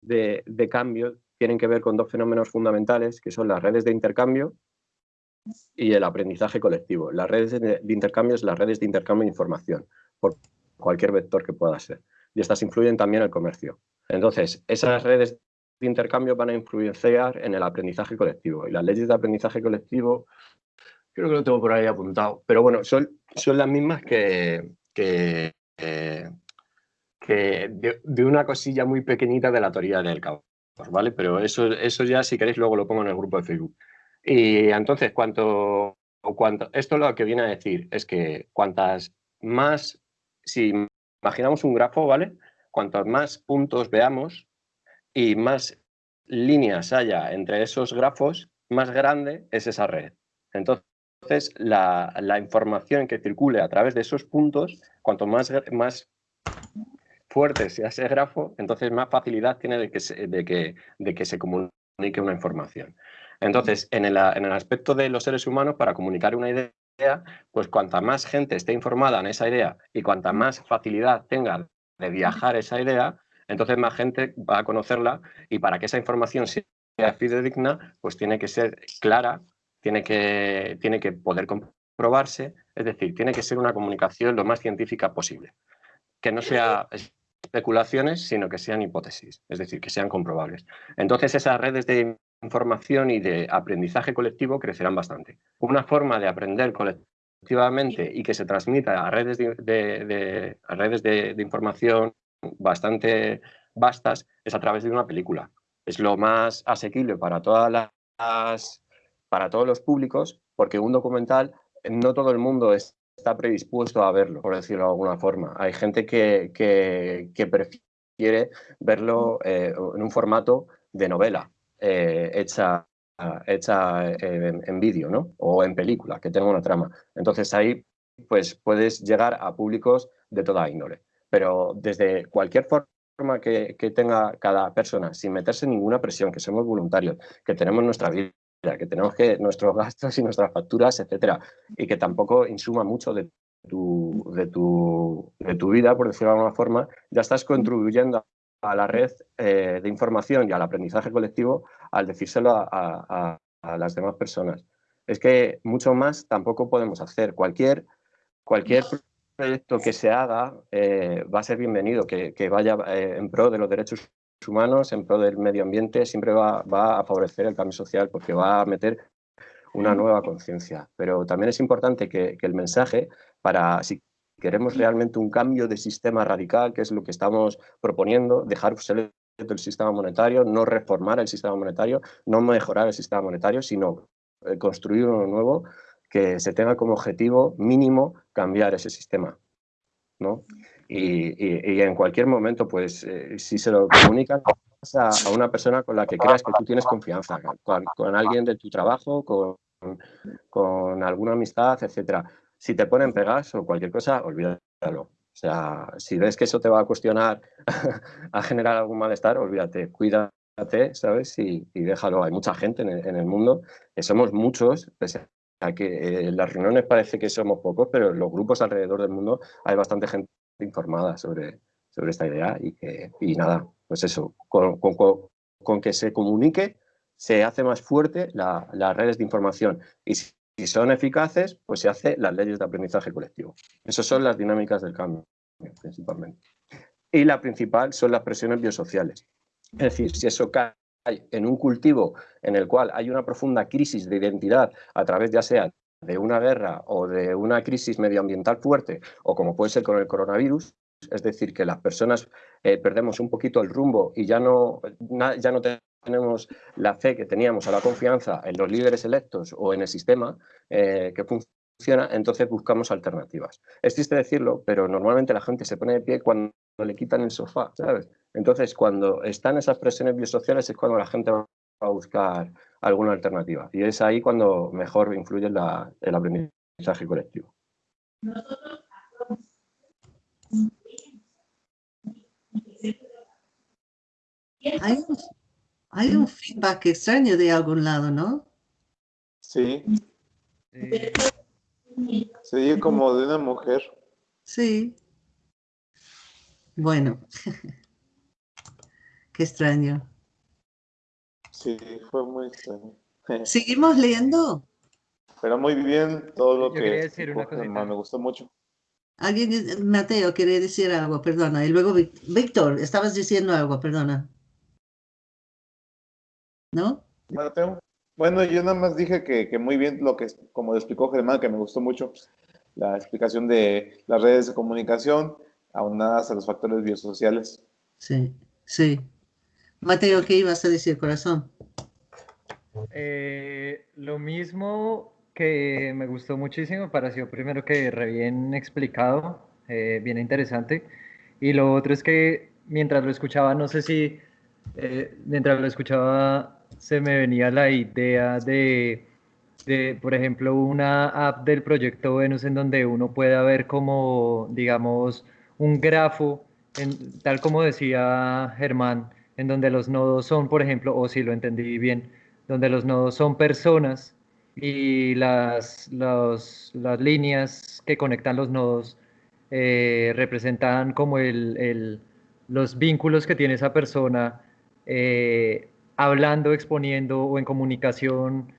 de, cambio tienen que ver con dos fenómenos fundamentales, que son las redes de intercambio y el aprendizaje colectivo. Las redes de, intercambio es las redes de intercambio de información, por cualquier vector que pueda ser. Y estas influyen también en el comercio. Entonces, esas redes de intercambio van a influenciar en el aprendizaje colectivo. Y las leyes de aprendizaje colectivo, creo que lo tengo por ahí apuntado, pero bueno, son, son las mismas que, que, eh, de, una cosilla muy pequeñita de la teoría del caos, ¿vale? Pero eso, eso ya, si queréis, luego lo pongo en el grupo de Facebook. Y entonces, cuanto, cuanto, esto lo que viene a decir es que cuantas más, si imaginamos un grafo, ¿vale? Cuantos más puntos veamos y más líneas haya entre esos grafos, más grande es esa red. Entonces, la, la información que circule a través de esos puntos, cuanto más, más fuerte sea ese grafo, entonces más facilidad tiene de que se, de que, de que se comunique una información. Entonces, en el, en el aspecto de los seres humanos, para comunicar una idea, pues cuanta más gente esté informada en esa idea y cuanta más facilidad tenga de viajar esa idea, Entonces más gente va a conocerla y para que esa información sea fidedigna, pues tiene que ser clara, tiene que, tiene que poder comprobarse, es decir, tiene que ser una comunicación lo más científica posible. Que no sea especulaciones, sino que sean hipótesis, es decir, que sean comprobables. Entonces esas redes de información y de aprendizaje colectivo crecerán bastante. Una forma de aprender colectivamente y que se transmita a redes de, redes de, información bastante vastas es a través de una película. Es lo más asequible para todas las para todos los públicos, porque un documental no todo el mundo está predispuesto a verlo, por decirlo de alguna forma. Hay gente que, que, prefiere verlo eh, en un formato de novela, eh, hecha, hecha eh, en, vídeo, ¿no? O en película, que tenga una trama. Entonces ahí pues puedes llegar a públicos de toda índole. Pero desde cualquier forma que, que, tenga cada persona, sin meterse en ninguna presión, que somos voluntarios, que tenemos nuestra vida, que tenemos que nuestros gastos y nuestras facturas, etcétera, y que tampoco insuma mucho de tu, de tu, de tu vida, por decirlo de alguna forma, ya estás contribuyendo a la red eh, de información y al aprendizaje colectivo al decírselo a, las demás personas. Es que mucho más tampoco podemos hacer. Cualquier, cualquier proyecto que se haga eh, va a ser bienvenido, que, vaya eh, en pro de los derechos humanos, en pro del medio ambiente, siempre va, a favorecer el cambio social porque va a meter una nueva conciencia. Pero también es importante que, que el mensaje, para si queremos realmente un cambio de sistema radical, que es lo que estamos proponiendo, dejar el sistema monetario, no reformar el sistema monetario, no mejorar el sistema monetario, sino eh, construir uno nuevo que se tenga como objetivo mínimo cambiar ese sistema. ¿no? Y, en cualquier momento, pues, eh, si se lo comunicas a, a, una persona con la que creas que tú tienes confianza, con, con alguien de tu trabajo, con, con alguna amistad, etcétera si te ponen pegas o cualquier cosa, olvídalo. O sea, si ves que eso te va a cuestionar, (laughs) a generar algún malestar, olvídate, cuídate, ¿sabes? Y, déjalo. Hay mucha gente en el, mundo, que somos muchos, pese a que en las reuniones parece que somos pocos, pero en los grupos alrededor del mundo hay bastante gente informada sobre, sobre esta idea y que, y nada, pues eso, con, con, que se comunique, se hace más fuerte las redes de información. Y si son eficaces, pues se hace las leyes de aprendizaje colectivo. Esas son las dinámicas del cambio, principalmente. Y la principal son las presiones biosociales. Es decir, si eso cae en un cultivo en el cual hay una profunda crisis de identidad a través ya sea de una guerra o de una crisis medioambiental fuerte, o como puede ser con el coronavirus, es decir, que las personas eh, perdemos un poquito el rumbo y ya no, ya no tenemos la fe que teníamos o la confianza en los líderes electos o en el sistema eh, que funciona, entonces buscamos alternativas. Es triste decirlo, pero normalmente la gente se pone de pie cuando le quitan el sofá, ¿sabes? Entonces, cuando están esas presiones biosociales es cuando la gente va a buscar alguna alternativa. Y es ahí cuando mejor influye el aprendizaje colectivo. Hay hay un feedback extraño de algún lado, ¿no? Sí. Se como de una mujer. Sí. Bueno. (laughs) Qué extraño. Sí, fue muy extraño. (laughs) ¿Seguimos leyendo? Pero muy bien todo lo que decir me gustó mucho. Alguien, Mateo, quiere decir algo, perdona. Y luego, Víctor, estabas diciendo algo, perdona. ¿no? Bueno, yo nada más dije que, muy bien lo que, como explicó Germán, que me gustó mucho la explicación de las redes de comunicación aunadas a los factores biosociales. Sí, sí. Mateo, ¿qué ibas a decir, corazón? Eh, lo mismo que me gustó muchísimo, pareció primero que re bien explicado, eh, bien interesante. Y lo otro es que mientras lo escuchaba, no sé si eh, mientras lo escuchaba se me venía la idea de, por ejemplo, una app del proyecto Venus en donde uno pueda ver como, digamos, un grafo, tal como decía Germán, en donde los nodos son, por ejemplo, o si lo entendí bien, donde los nodos son personas y las, las líneas que conectan los nodos eh, representan como el, los vínculos que tiene esa persona eh, hablando, exponiendo o en comunicación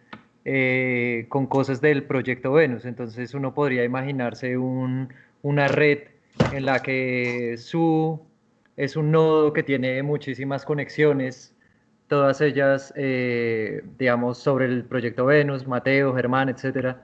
eh, con cosas del proyecto Venus. Entonces uno podría imaginarse una red en la que su es un nodo que tiene muchísimas conexiones, todas ellas, eh, digamos, sobre el proyecto Venus, Mateo, Germán, etcétera,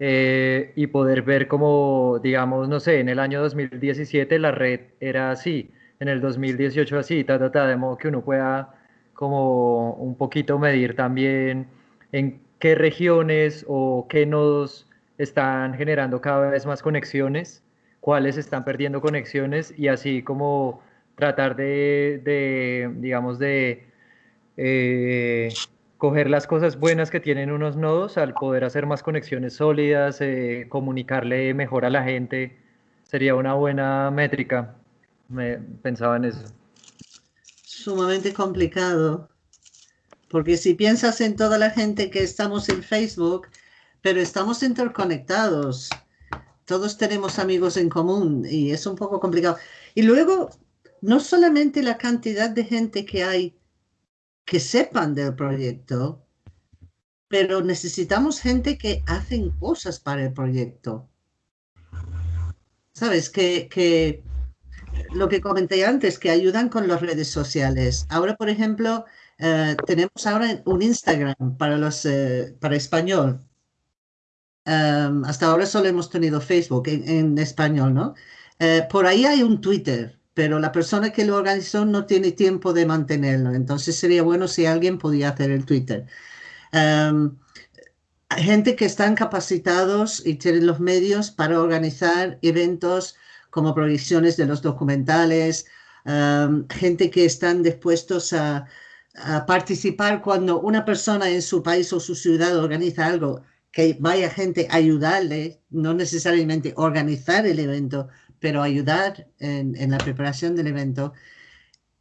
eh, y poder ver cómo, digamos, no sé, en el año 2017 la red era así, en el 2018 así, ta, ta, ta, de modo que uno pueda como un poquito medir también en qué regiones o qué nodos están generando cada vez más conexiones, cuáles están perdiendo conexiones y así como tratar de, digamos, de eh, coger las cosas buenas que tienen unos nodos al poder hacer más conexiones sólidas, eh, comunicarle mejor a la gente, sería una buena métrica. Me pensaba en eso. Sumamente complicado, porque si piensas en toda la gente que estamos en Facebook, pero estamos interconectados, todos tenemos amigos en común y es un poco complicado. Y luego no solamente la cantidad de gente que hay que sepan del proyecto, pero necesitamos gente que hacen cosas para el proyecto. Sabes, que, lo que comenté antes, que ayudan con las redes sociales. Ahora, por ejemplo, eh, tenemos ahora un Instagram para, los, eh, para español. Em, hasta ahora solo hemos tenido Facebook en, español, ¿no? Eh, por ahí hay un Twitter pero la persona que lo organizó no tiene tiempo de mantenerlo. Entonces sería bueno si alguien podía hacer el Twitter. Um, gente que están capacitados y tienen los medios para organizar eventos como proyecciones de los documentales, em, gente que están dispuestos a, a, participar cuando una persona en su país o su ciudad organiza algo, que vaya gente a ayudarle, no necesariamente organizar el evento, pero ayudar en, la preparación del evento.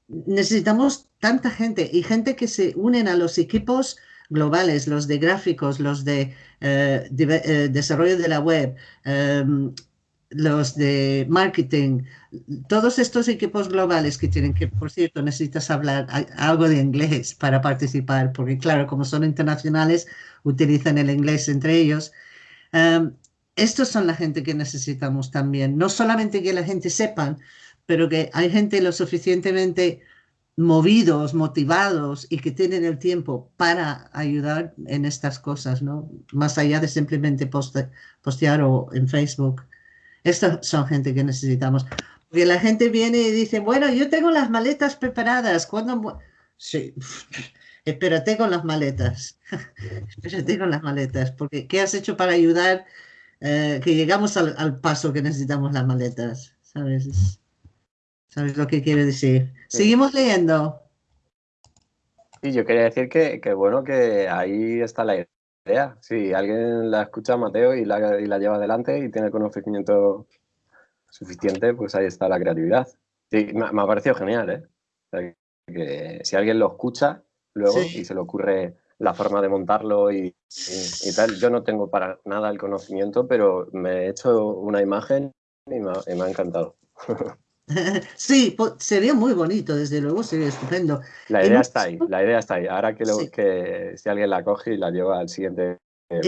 Necesitamos tanta gente y gente que se unen a los equipos globales, los de gráficos, los de, eh, eh, desarrollo de la web, em, los de marketing, todos estos equipos globales que tienen que, por cierto, necesitas hablar algo de inglés para participar, porque claro, como son internacionales, utilizan el inglés entre ellos. Em, estos son la gente que necesitamos también. No solamente que la gente sepa, pero que hay gente lo suficientemente movidos, motivados y que tienen el tiempo para ayudar en estas cosas, ¿no? Más allá de simplemente postear o en Facebook. Estas son gente que necesitamos. Porque la gente viene y dice, bueno, yo tengo las maletas preparadas. ¿Cuándo? Sí, (laughs) espérate con las maletas. (laughs) espérate con las maletas. Porque ¿qué has hecho para ayudar? Eh, que llegamos al, paso que necesitamos las maletas, ¿sabes? ¿Sabes lo que quiere decir? Seguimos leyendo. Sí, yo quería decir que, bueno, que ahí está la idea. Si alguien la escucha Mateo y la, y la lleva adelante y tiene conocimiento suficiente, pues ahí está la creatividad. Sí, me, ha parecido genial, ¿eh? que si alguien lo escucha luego y se le ocurre la forma de montarlo y, tal. Yo no tengo para nada el conocimiento, pero me he hecho una imagen y me ha, encantado. (laughs) Sí, sería muy bonito, desde luego, sería estupendo. La idea está ahí, la idea está ahí. Ahora que, lo, que si alguien la coge y la lleva al siguiente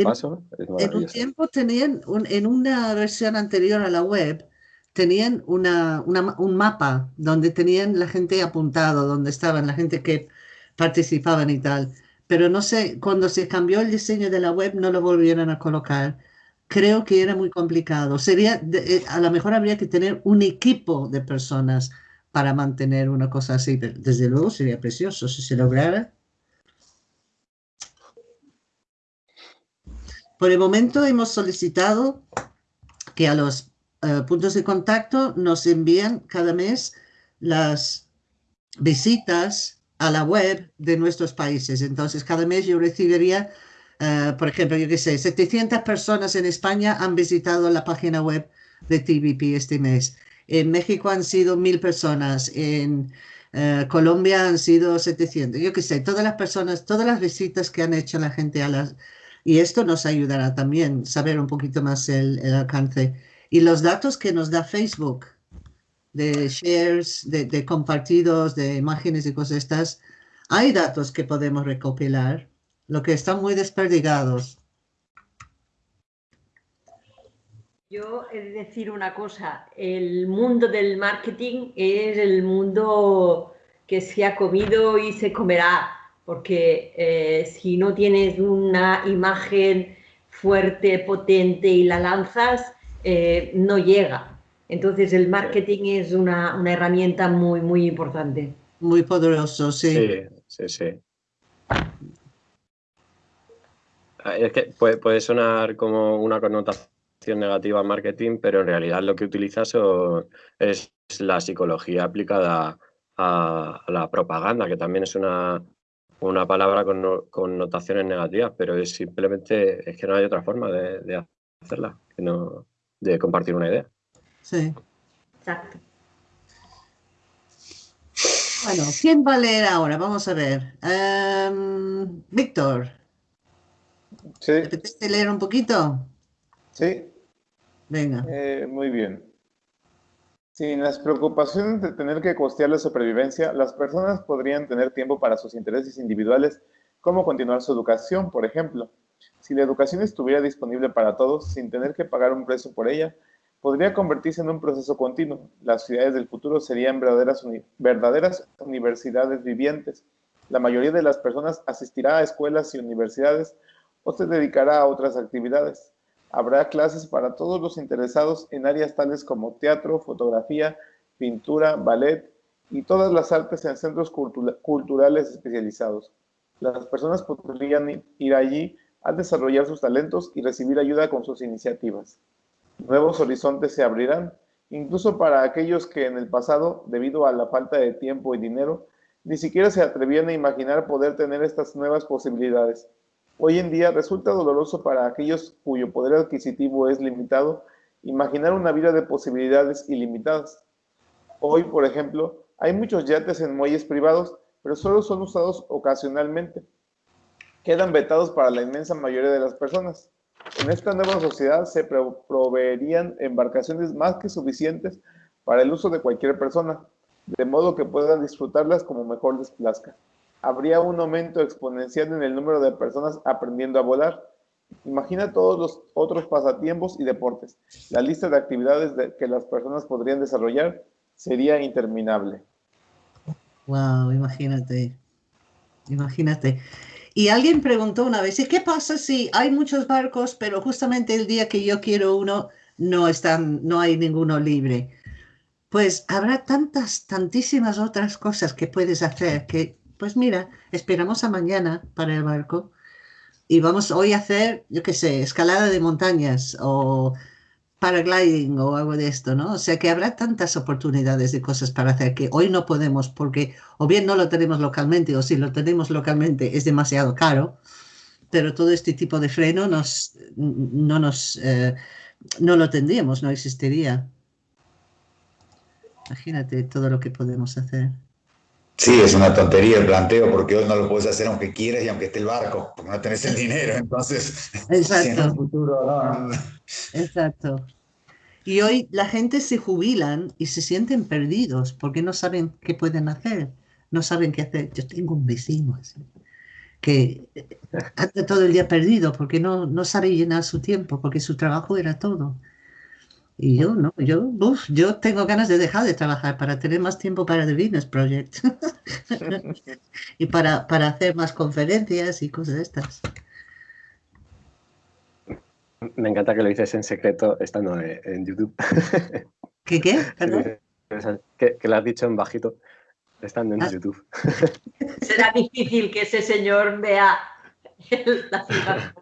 paso, es En un tiempo tenían, en una versión anterior a la web, tenían una, un mapa donde tenían la gente apuntado, donde estaban la gente que participaban y tal pero no sé, cuando se cambió el diseño de la web no lo volvieron a colocar. Creo que era muy complicado. Sería, eh, a lo mejor habría que tener un equipo de personas para mantener una cosa así. Desde luego sería precioso si se lograra. Por el momento hemos solicitado que a los eh, puntos de contacto nos envíen cada mes las visitas a la web de nuestros países. Entonces, cada mes yo recibiría, eh, por ejemplo, yo qué sé, 700 personas en España han visitado la página web de TVP este mes. En México han sido mil personas, en eh, Colombia han sido 700. Yo qué sé, todas las personas, todas las visitas que han hecho la gente a las... Y esto nos ayudará también saber un poquito más el alcance. Y los datos que nos da Facebook de shares, de, compartidos, de imágenes y cosas estas, hay datos que podemos recopilar, lo que están muy desperdigados. Yo he de decir una cosa, el mundo del marketing es el mundo que se ha comido y se comerá, porque eh, si no tienes una imagen fuerte, potente y la lanzas, eh, no llega. Entonces el marketing es una, una, herramienta muy, muy importante. Muy poderoso, sí. Sí, sí, sí. Ah, es que puede, puede sonar como una connotación negativa al marketing, pero en realidad lo que utilizas es la psicología aplicada a, la propaganda, que también es una, una palabra con connotaciones negativas, pero es simplemente es que no hay otra forma de, hacerla, que no, de compartir una idea. Sí. Exacto. Bueno, ¿quién va a leer ahora? Vamos a ver. Em, Víctor. Sí. ¿Te leer un poquito? Sí. Venga. Eh, muy bien. Sin las preocupaciones de tener que costear la supervivencia, las personas podrían tener tiempo para sus intereses individuales, como continuar su educación, por ejemplo. Si la educación estuviera disponible para todos, sin tener que pagar un precio por ella, podría convertirse en un proceso continuo. Las ciudades del futuro serían verdaderas, universidades vivientes. La mayoría de las personas asistirá a escuelas y universidades o se dedicará a otras actividades. Habrá clases para todos los interesados en áreas tales como teatro, fotografía, pintura, ballet y todas las artes en centros culturales especializados. Las personas podrían ir allí a desarrollar sus talentos y recibir ayuda con sus iniciativas. Nuevos horizontes se abrirán, incluso para aquellos que en el pasado, debido a la falta de tiempo y dinero, ni siquiera se atrevían a imaginar poder tener estas nuevas posibilidades. Hoy en día resulta doloroso para aquellos cuyo poder adquisitivo es limitado imaginar una vida de posibilidades ilimitadas. Hoy, por ejemplo, hay muchos yates en muelles privados, pero solo son usados ocasionalmente. Quedan vetados para la inmensa mayoría de las personas. En esta nueva sociedad se proveerían embarcaciones más que suficientes para el uso de cualquier persona, de modo que puedan disfrutarlas como mejor les plazca habría un aumento exponencial en el número de personas aprendiendo a volar. Imagina todos los otros pasatiempos y deportes. La lista de actividades que las personas podrían desarrollar sería interminable. Wow, imagínate. Imagínate. Y alguien preguntó una vez, ¿y qué pasa si hay muchos barcos, pero justamente el día que yo quiero uno no están, no hay ninguno libre? Pues habrá tantas, tantísimas otras cosas que puedes hacer que pues mira, esperamos a mañana para el barco y vamos hoy a hacer, yo qué sé, escalada de montañas o paragliding o algo de esto, ¿no? O sea que habrá tantas oportunidades de cosas para hacer que hoy no podemos porque o bien no lo tenemos localmente o si lo tenemos localmente es demasiado caro, pero todo este tipo de freno nos, no, nos, eh, no lo tendríamos, no existiría. Imagínate todo lo que podemos hacer. Sí, es una tontería el planteo porque hoy no lo puedes hacer aunque quieras y aunque esté el barco, porque no tenés el dinero, entonces (laughs) Exacto. en el futuro no. Exacto. Y hoy la gente se jubilan y se sienten perdidos porque no saben qué pueden hacer, no saben qué hacer. Yo tengo un vecino así, que anda todo el día perdido porque no, no sabe llenar su tiempo, porque su trabajo era todo. Y yo no, yo, uf, yo tengo ganas de dejar de trabajar para tener más tiempo para The Business Project (laughs) y para, para hacer más conferencias y cosas de estas. Me encanta que lo dices en secreto estando en YouTube. (laughs) ¿Qué qué? ¿Perdón? Que, que, lo has dicho en bajito estando en ah. YouTube. (laughs) Será difícil que ese señor vea la ciudad.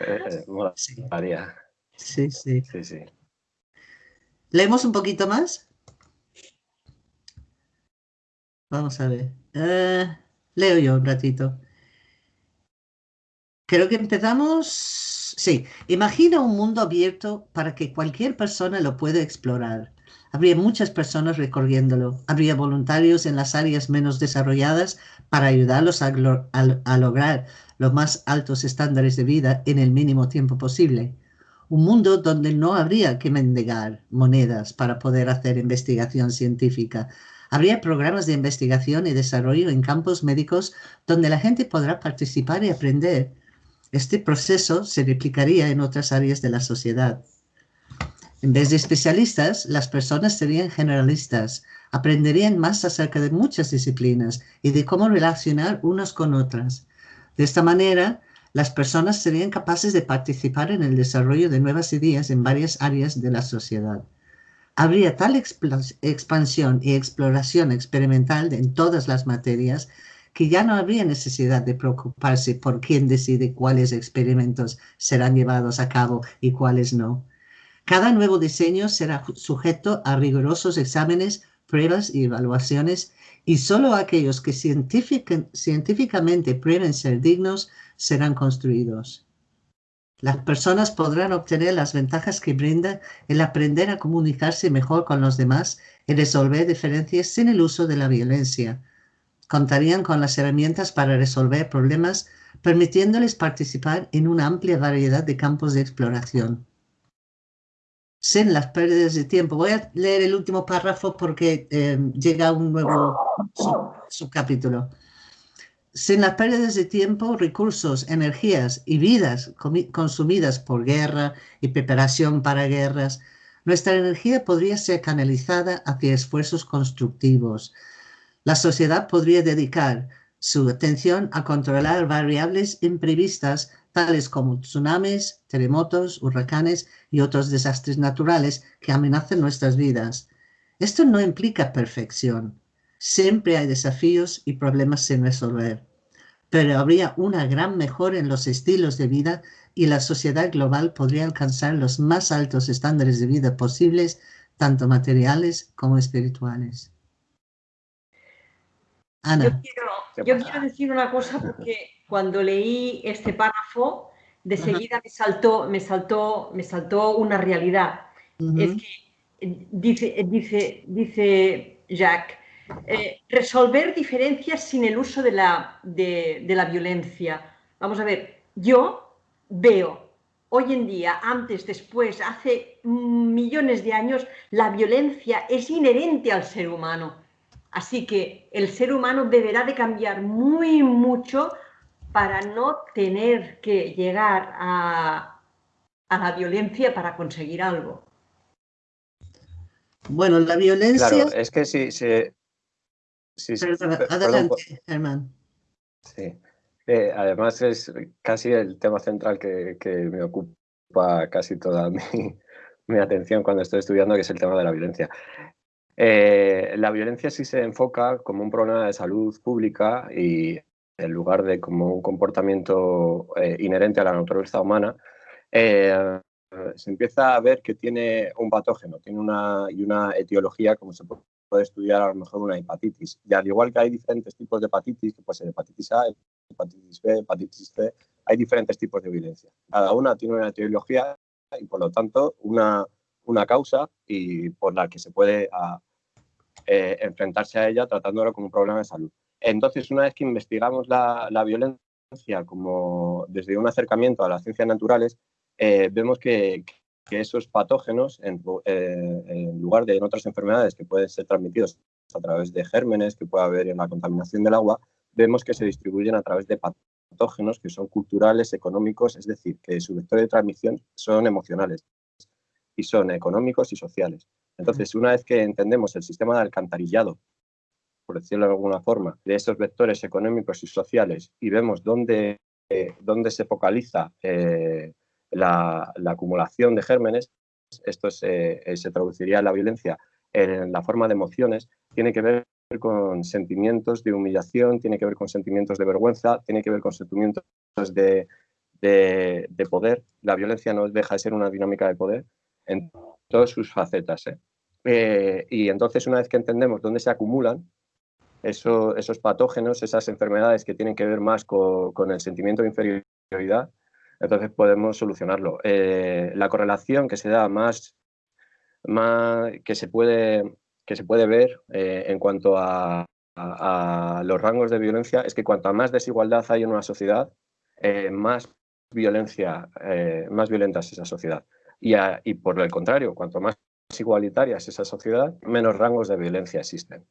eh, eh, molaría. Sí, sí. Sí, sí. ¿Leemos un poquito más? Vamos a ver. Uh, leo yo un ratito. Creo que empezamos. Sí, imagina un mundo abierto para que cualquier persona lo pueda explorar. Habría muchas personas recorriéndolo. Habría voluntarios en las áreas menos desarrolladas para ayudarlos a, a, a lograr los más altos estándares de vida en el mínimo tiempo posible un mundo donde no habría que mendigar monedas para poder hacer investigación científica. Habría programas de investigación y desarrollo en campos médicos donde la gente podrá participar y aprender. Este proceso se replicaría en otras áreas de la sociedad. En vez de especialistas, las personas serían generalistas, aprenderían más acerca de muchas disciplinas y de cómo relacionar unas con otras. De esta manera, las personas serían capaces de participar en el desarrollo de nuevas ideas en varias áreas de la sociedad. Habría tal expansión y exploración experimental en todas las materias que ya no habría necesidad de preocuparse por quién decide cuáles experimentos serán llevados a cabo y cuáles no. Cada nuevo diseño será sujeto a rigurosos exámenes, pruebas y evaluaciones y solo aquellos que científicamente prueben ser dignos serán construidos. Las personas podrán obtener las ventajas que brinda el aprender a comunicarse mejor con los demás y resolver diferencias sin el uso de la violencia. Contarían con las herramientas para resolver problemas, permitiéndoles participar en una amplia variedad de campos de exploración. Sin las pérdidas de tiempo. Voy a leer el último párrafo porque eh, llega un nuevo subcapítulo sin las pérdidas de tiempo, recursos, energías y vidas consumidas por guerra y preparación para guerras, nuestra energía podría ser canalizada hacia esfuerzos constructivos. La sociedad podría dedicar su atención a controlar variables imprevistas tales como tsunamis, terremotos, huracanes y otros desastres naturales que amenazan nuestras vidas. Esto no implica perfección, Siempre hay desafíos y problemas sin resolver, pero habría una gran mejora en los estilos de vida y la sociedad global podría alcanzar los más altos estándares de vida posibles, tanto materiales como espirituales. Ana. Yo quiero, decir una cosa porque cuando leí este párrafo, de seguida me saltó, me saltó, me saltó una realidad. Es que eh, dice, dice, dice Jacques, eh, resolver diferencias sin el uso de la, de, la violencia. Vamos a ver, yo veo hoy en día, antes, después, hace millones de años, la violencia es inherente al ser humano. Así que el ser humano deberá de cambiar muy mucho para no tener que llegar a, a la violencia para conseguir algo. Bueno, la violencia... Claro, es que si, se Sí, adelante, Germán. Sí. Eh, además es casi el tema central que, me ocupa casi toda (laughs) mi, atención cuando estoy estudiando, que es el tema de la violencia. Eh, la violencia sí se enfoca como un problema de salud pública y en lugar de como un comportamiento eh, inherente a la naturaleza humana, se empieza a ver que tiene un patógeno, tiene una, y una etiología, como se puede puede estudiar a lo mejor una hepatitis. Y al igual que hay diferentes tipos de hepatitis, que puede ser hepatitis A, hepatitis B, hepatitis C, hay diferentes tipos de violencia. Cada una tiene una etiología y por lo tanto una, una causa y por la que se puede eh, enfrentarse a ella tratándolo como un problema de salud. Entonces, una vez que investigamos la, la violencia como desde un acercamiento a las ciencias naturales, eh, vemos que, que esos patógenos, en, eh, en, lugar de en otras enfermedades que pueden ser transmitidos a través de gérmenes que puede haber en la contaminación del agua, vemos que se distribuyen a través de patógenos que son culturales, económicos, es decir, que su vector de transmisión son emocionales y son económicos y sociales. Entonces, una vez que entendemos el sistema de alcantarillado, por decirlo de alguna forma, de esos vectores económicos y sociales y vemos dónde, eh, dónde se focaliza eh, la, acumulación de gérmenes, esto se, eh, se traduciría en la violencia en la forma de emociones, tiene que ver con sentimientos de humillación, tiene que ver con sentimientos de vergüenza, tiene que ver con sentimientos de, de, poder. La violencia no deja de ser una dinámica de poder en todas sus facetas. ¿eh? Eh, y entonces, una vez que entendemos dónde se acumulan esos patógenos, esas enfermedades que tienen que ver más con el sentimiento de inferioridad, entonces podemos solucionarlo. Eh, la correlación que se da más, más que, se puede, que se puede ver eh, en cuanto a, los rangos de violencia es que cuanto más desigualdad hay en una sociedad, eh, más violencia, más violenta es esa sociedad. Y, y por el contrario, cuanto más igualitaria es esa sociedad, menos rangos de violencia existen.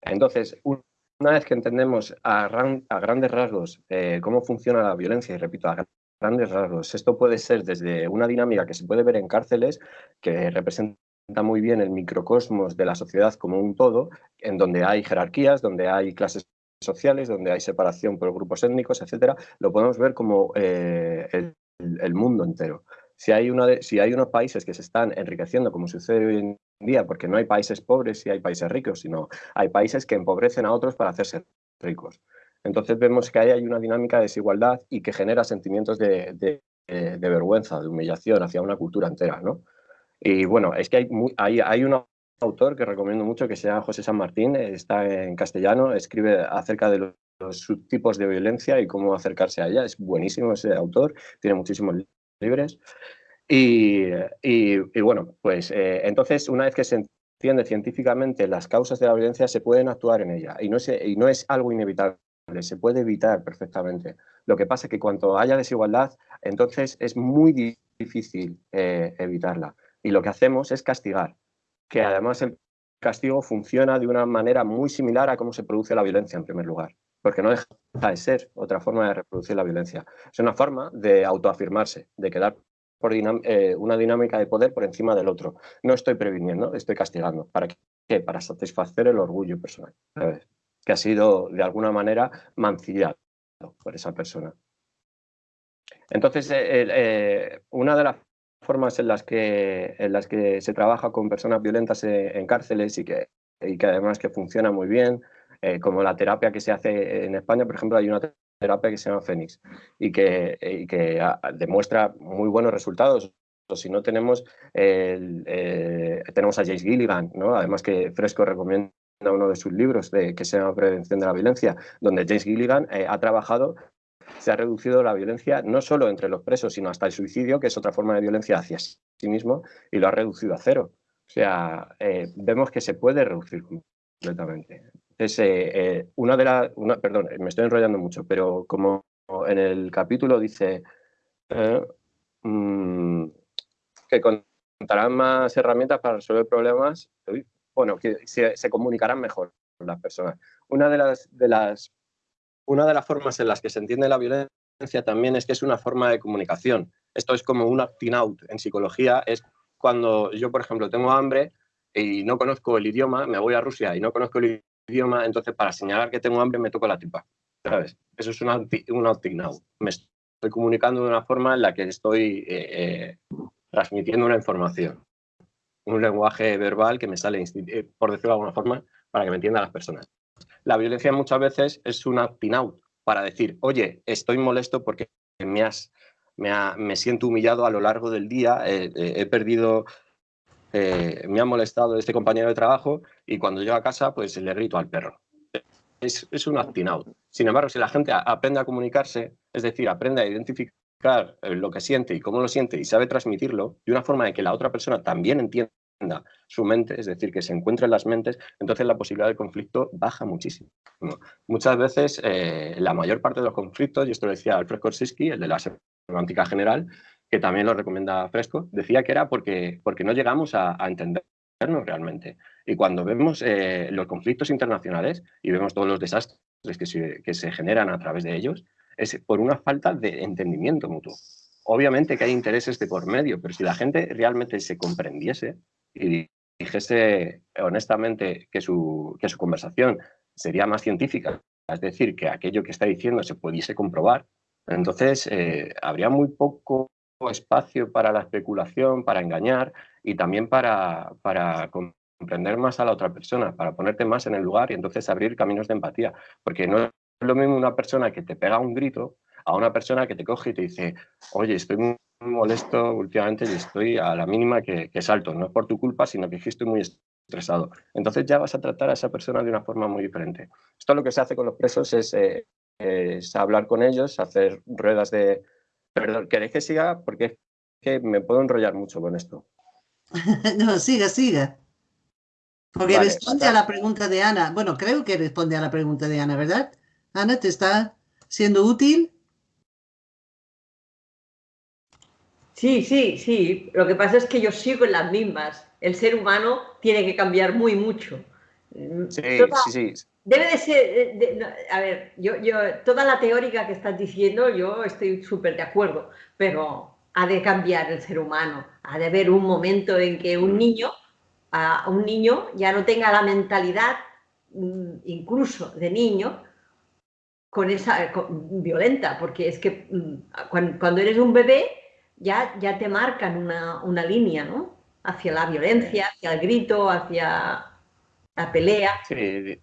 Entonces, una vez que entendemos a, grandes rasgos eh, cómo funciona la violencia, y repito, a grandes rasgos, esto puede ser desde una dinámica que se puede ver en cárceles, que representa muy bien el microcosmos de la sociedad como un todo, en donde hay jerarquías, donde hay clases sociales, donde hay separación por grupos étnicos, etcétera, lo podemos ver como eh, el, mundo entero. Si hay, una si hay unos países que se están enriqueciendo, como sucede hoy en día, porque no hay países pobres y hay países ricos, sino hay países que empobrecen a otros para hacerse ricos. Entonces vemos que ahí hay una dinámica de desigualdad y que genera sentimientos de, de, eh, vergüenza, de humillación hacia una cultura entera. ¿no? Y bueno, es que hay, hay, hay un autor que recomiendo mucho que se llama José San Martín, está en castellano, escribe acerca de los subtipos de violencia y cómo acercarse a ella. Es buenísimo ese autor, tiene muchísimos libres. Y, bueno, pues eh, entonces una vez que se entiende científicamente las causas de la violencia, se pueden actuar en ella y no es, y no es algo inevitable, se puede evitar perfectamente. Lo que pasa es que cuando haya desigualdad, entonces es muy difícil eh, evitarla. Y lo que hacemos es castigar, que además el castigo funciona de una manera muy similar a cómo se produce la violencia en primer lugar porque no deja de ser otra forma de reproducir la violencia. Es una forma de autoafirmarse, de quedar por eh, una dinámica de poder por encima del otro. No estoy previniendo, estoy castigando. ¿Para qué? Para satisfacer el orgullo personal, que ha sido de alguna manera mancillado por esa persona. Entonces, eh, eh, una de las formas en las, que, en las que se trabaja con personas violentas en, cárceles y que, y que además que funciona muy bien eh, como la terapia que se hace en España, por ejemplo, hay una terapia que se llama Fénix y que, que demuestra muy buenos resultados. Si no tenemos, eh, tenemos a James Gilligan, ¿no? además que Fresco recomienda uno de sus libros de, que se llama Prevención de la Violencia, donde James Gilligan eh, ha trabajado, se ha reducido la violencia no solo entre los presos, sino hasta el suicidio, que es otra forma de violencia hacia sí mismo, y lo ha reducido a cero. O sea, vemos que se puede reducir completamente. Es eh, una de las, perdón, me estoy enrollando mucho, pero como en el capítulo dice eh, mm, que contarán más herramientas para resolver problemas, bueno, que se, comunicarán mejor las personas. Una de las, de las, una de las formas en las que se entiende la violencia también es que es una forma de comunicación. Esto es como un acting out en psicología, es cuando yo, por ejemplo, tengo hambre y no conozco el idioma, me voy a Rusia y no conozco el idioma, entonces para señalar que tengo hambre me toco la tipa, ¿sabes? Eso es un, un now. Me estoy comunicando de una forma en la que estoy eh, eh, transmitiendo una información, un lenguaje verbal que me sale, eh, por decirlo de alguna forma, para que me entiendan las personas. La violencia muchas veces es un acting out para decir, oye, estoy molesto porque me has, me, me siento humillado a lo largo del día, he perdido eh, me ha molestado este compañero de trabajo y cuando llego a casa pues le grito al perro. Es, es un acting out. Sin embargo, si la gente aprende a comunicarse, es decir, aprende a identificar eh, lo que siente y cómo lo siente y sabe transmitirlo de una forma de que la otra persona también entienda su mente, es decir, que se encuentre en las mentes, entonces la posibilidad de conflicto baja muchísimo. Muchas veces, eh, la mayor parte de los conflictos, y esto lo decía Alfred Korsisky, el de la semántica general, que también lo recomienda Fresco, decía que era porque, porque no llegamos a, entendernos realmente. Y cuando vemos eh, los conflictos internacionales y vemos todos los desastres que se generan a través de ellos, es por una falta de entendimiento mutuo. Obviamente que hay intereses de por medio, pero si la gente realmente se comprendiese y dijese honestamente que su, que su conversación sería más científica, es decir, que aquello que está diciendo se pudiese comprobar, entonces eh, habría muy poco espacio para la especulación, para engañar y también para, para comprender más a la otra persona, para ponerte más en el lugar y entonces abrir caminos de empatía. Porque no es lo mismo una persona que te pega un grito a una persona que te coge y te dice, oye, estoy muy molesto últimamente y estoy a la mínima que, salto. No es por tu culpa, sino que estoy muy estresado. Entonces ya vas a tratar a esa persona de una forma muy diferente. Esto lo que se hace con los presos es, eh, es hablar con ellos, hacer ruedas de, Perdón, ¿queréis que siga? Porque es que me puedo enrollar mucho con esto. (laughs) no, siga, siga. Porque responde a la pregunta de Ana. Bueno, creo que responde a la pregunta de Ana, ¿verdad? Ana, ¿te está siendo útil? Sí, sí, sí. Lo que pasa es que yo sigo en las mismas. El ser humano tiene que cambiar muy mucho. Sí, sí, sí. Debe de ser, a ver, yo, yo, toda la teórica que estás diciendo, yo estoy súper de acuerdo, pero ha de cambiar el ser humano. Ha de haber un momento en que un niño, a un niño ya no tenga la mentalidad mm, incluso de niño con esa violenta, porque es que mm, cuando, eres un bebé ya, ya te marcan una, una línea, ¿no? Hacia la violencia, hacia el grito, hacia la pelea. Sí,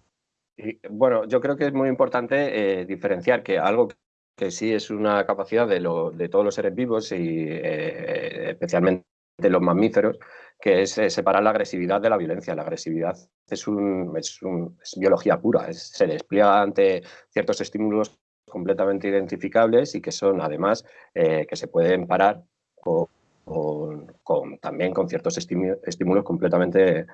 bueno, yo creo que es muy importante eh, diferenciar que algo que sí es una capacidad de, de todos los seres vivos y eh, especialmente de los mamíferos, que es eh, separar la agresividad de la violencia. La agresividad es, un, es, biología pura, se despliega ante ciertos estímulos completamente identificables y que son además que se pueden parar con, también con ciertos estímulos completamente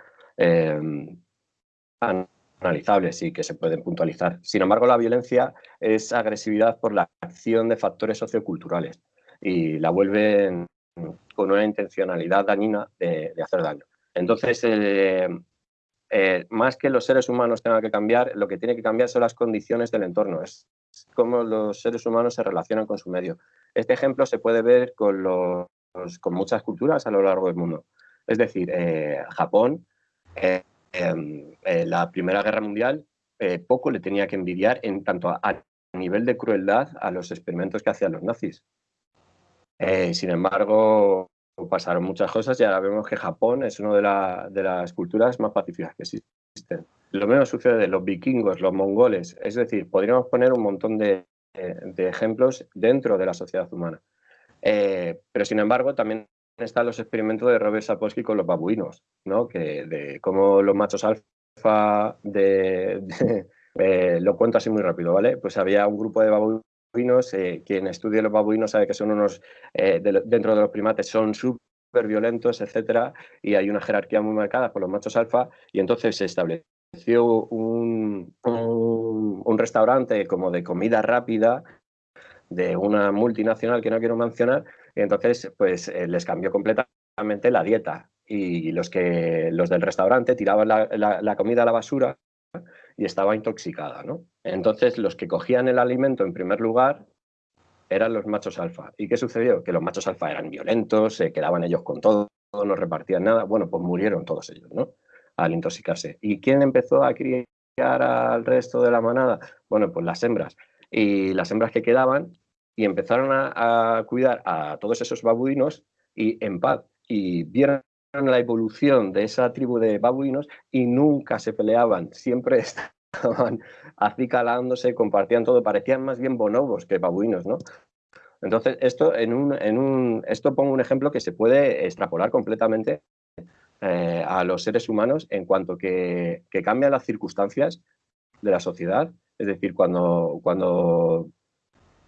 analizables y que se pueden puntualizar. Sin embargo, la violencia es agresividad por la acción de factores socioculturales y la vuelven con una intencionalidad dañina de, hacer daño. Entonces, eh, eh, más que los seres humanos tengan que cambiar, lo que tiene que cambiar son las condiciones del entorno, es cómo los seres humanos se relacionan con su medio. Este ejemplo se puede ver con, muchas culturas a lo largo del mundo. Es decir, eh, Japón en la Primera Guerra Mundial eh, poco le tenía que envidiar en tanto a, nivel de crueldad a los experimentos que hacían los nazis. Eh, sin embargo, pasaron muchas cosas y ahora vemos que Japón es una de, las culturas más pacíficas que existen. Lo mismo sucede de los vikingos, los mongoles, es decir, podríamos poner un montón de, ejemplos dentro de la sociedad humana. Eh, pero sin embargo, también están los experimentos de Robert Sapolsky con los babuinos, ¿no? que de cómo los machos alfa de, (laughs) eh, lo cuento así muy rápido, ¿vale? Pues había un grupo de babuinos, eh, quien estudia los babuinos sabe que son unos, eh, dentro de los primates, son súper violentos, etcétera, y hay una jerarquía muy marcada por los machos alfa, y entonces se estableció un, un, un restaurante como de comida rápida de una multinacional que no quiero mencionar, y entonces pues eh, les cambió completamente la dieta. Y los, que, los del restaurante tiraban la, comida a la basura y estaba intoxicada. ¿no? Entonces los que cogían el alimento en primer lugar eran los machos alfa. ¿Y qué sucedió? Que los machos alfa eran violentos, se quedaban ellos con todo, no repartían nada. Bueno, pues murieron todos ellos, ¿no? Al intoxicarse. ¿Y quién empezó a criar al resto de la manada? Bueno, pues las hembras. Y las hembras que quedaban y empezaron a, cuidar a todos esos babuinos y en paz. Y vieron la evolución de esa tribu de babuinos y nunca se peleaban, siempre (laughs) estaban acicalándose, compartían todo, parecían más bien bonobos que babuinos, ¿no? Entonces, esto, en un, en un, esto pongo un ejemplo que se puede extrapolar completamente eh, a los seres humanos en cuanto que, que cambian las circunstancias de la sociedad. Es decir, cuando, cuando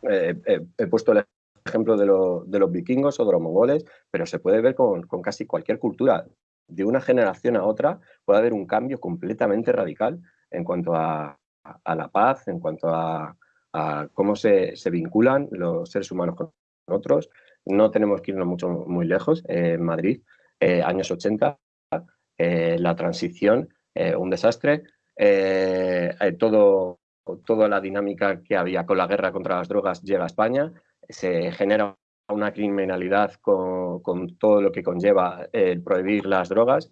eh, he puesto el ejemplo de, los vikingos o de los mongoles, pero se puede ver con, casi cualquier cultura. De una generación a otra puede haber un cambio completamente radical en cuanto a, la paz, en cuanto a, cómo se, vinculan los seres humanos con otros. No tenemos que irnos mucho, muy lejos. en Madrid, eh, años 80, la transición, un desastre. todo toda la dinámica que había con la guerra contra las drogas llega a España, se genera una criminalidad con, todo lo que conlleva el prohibir las drogas,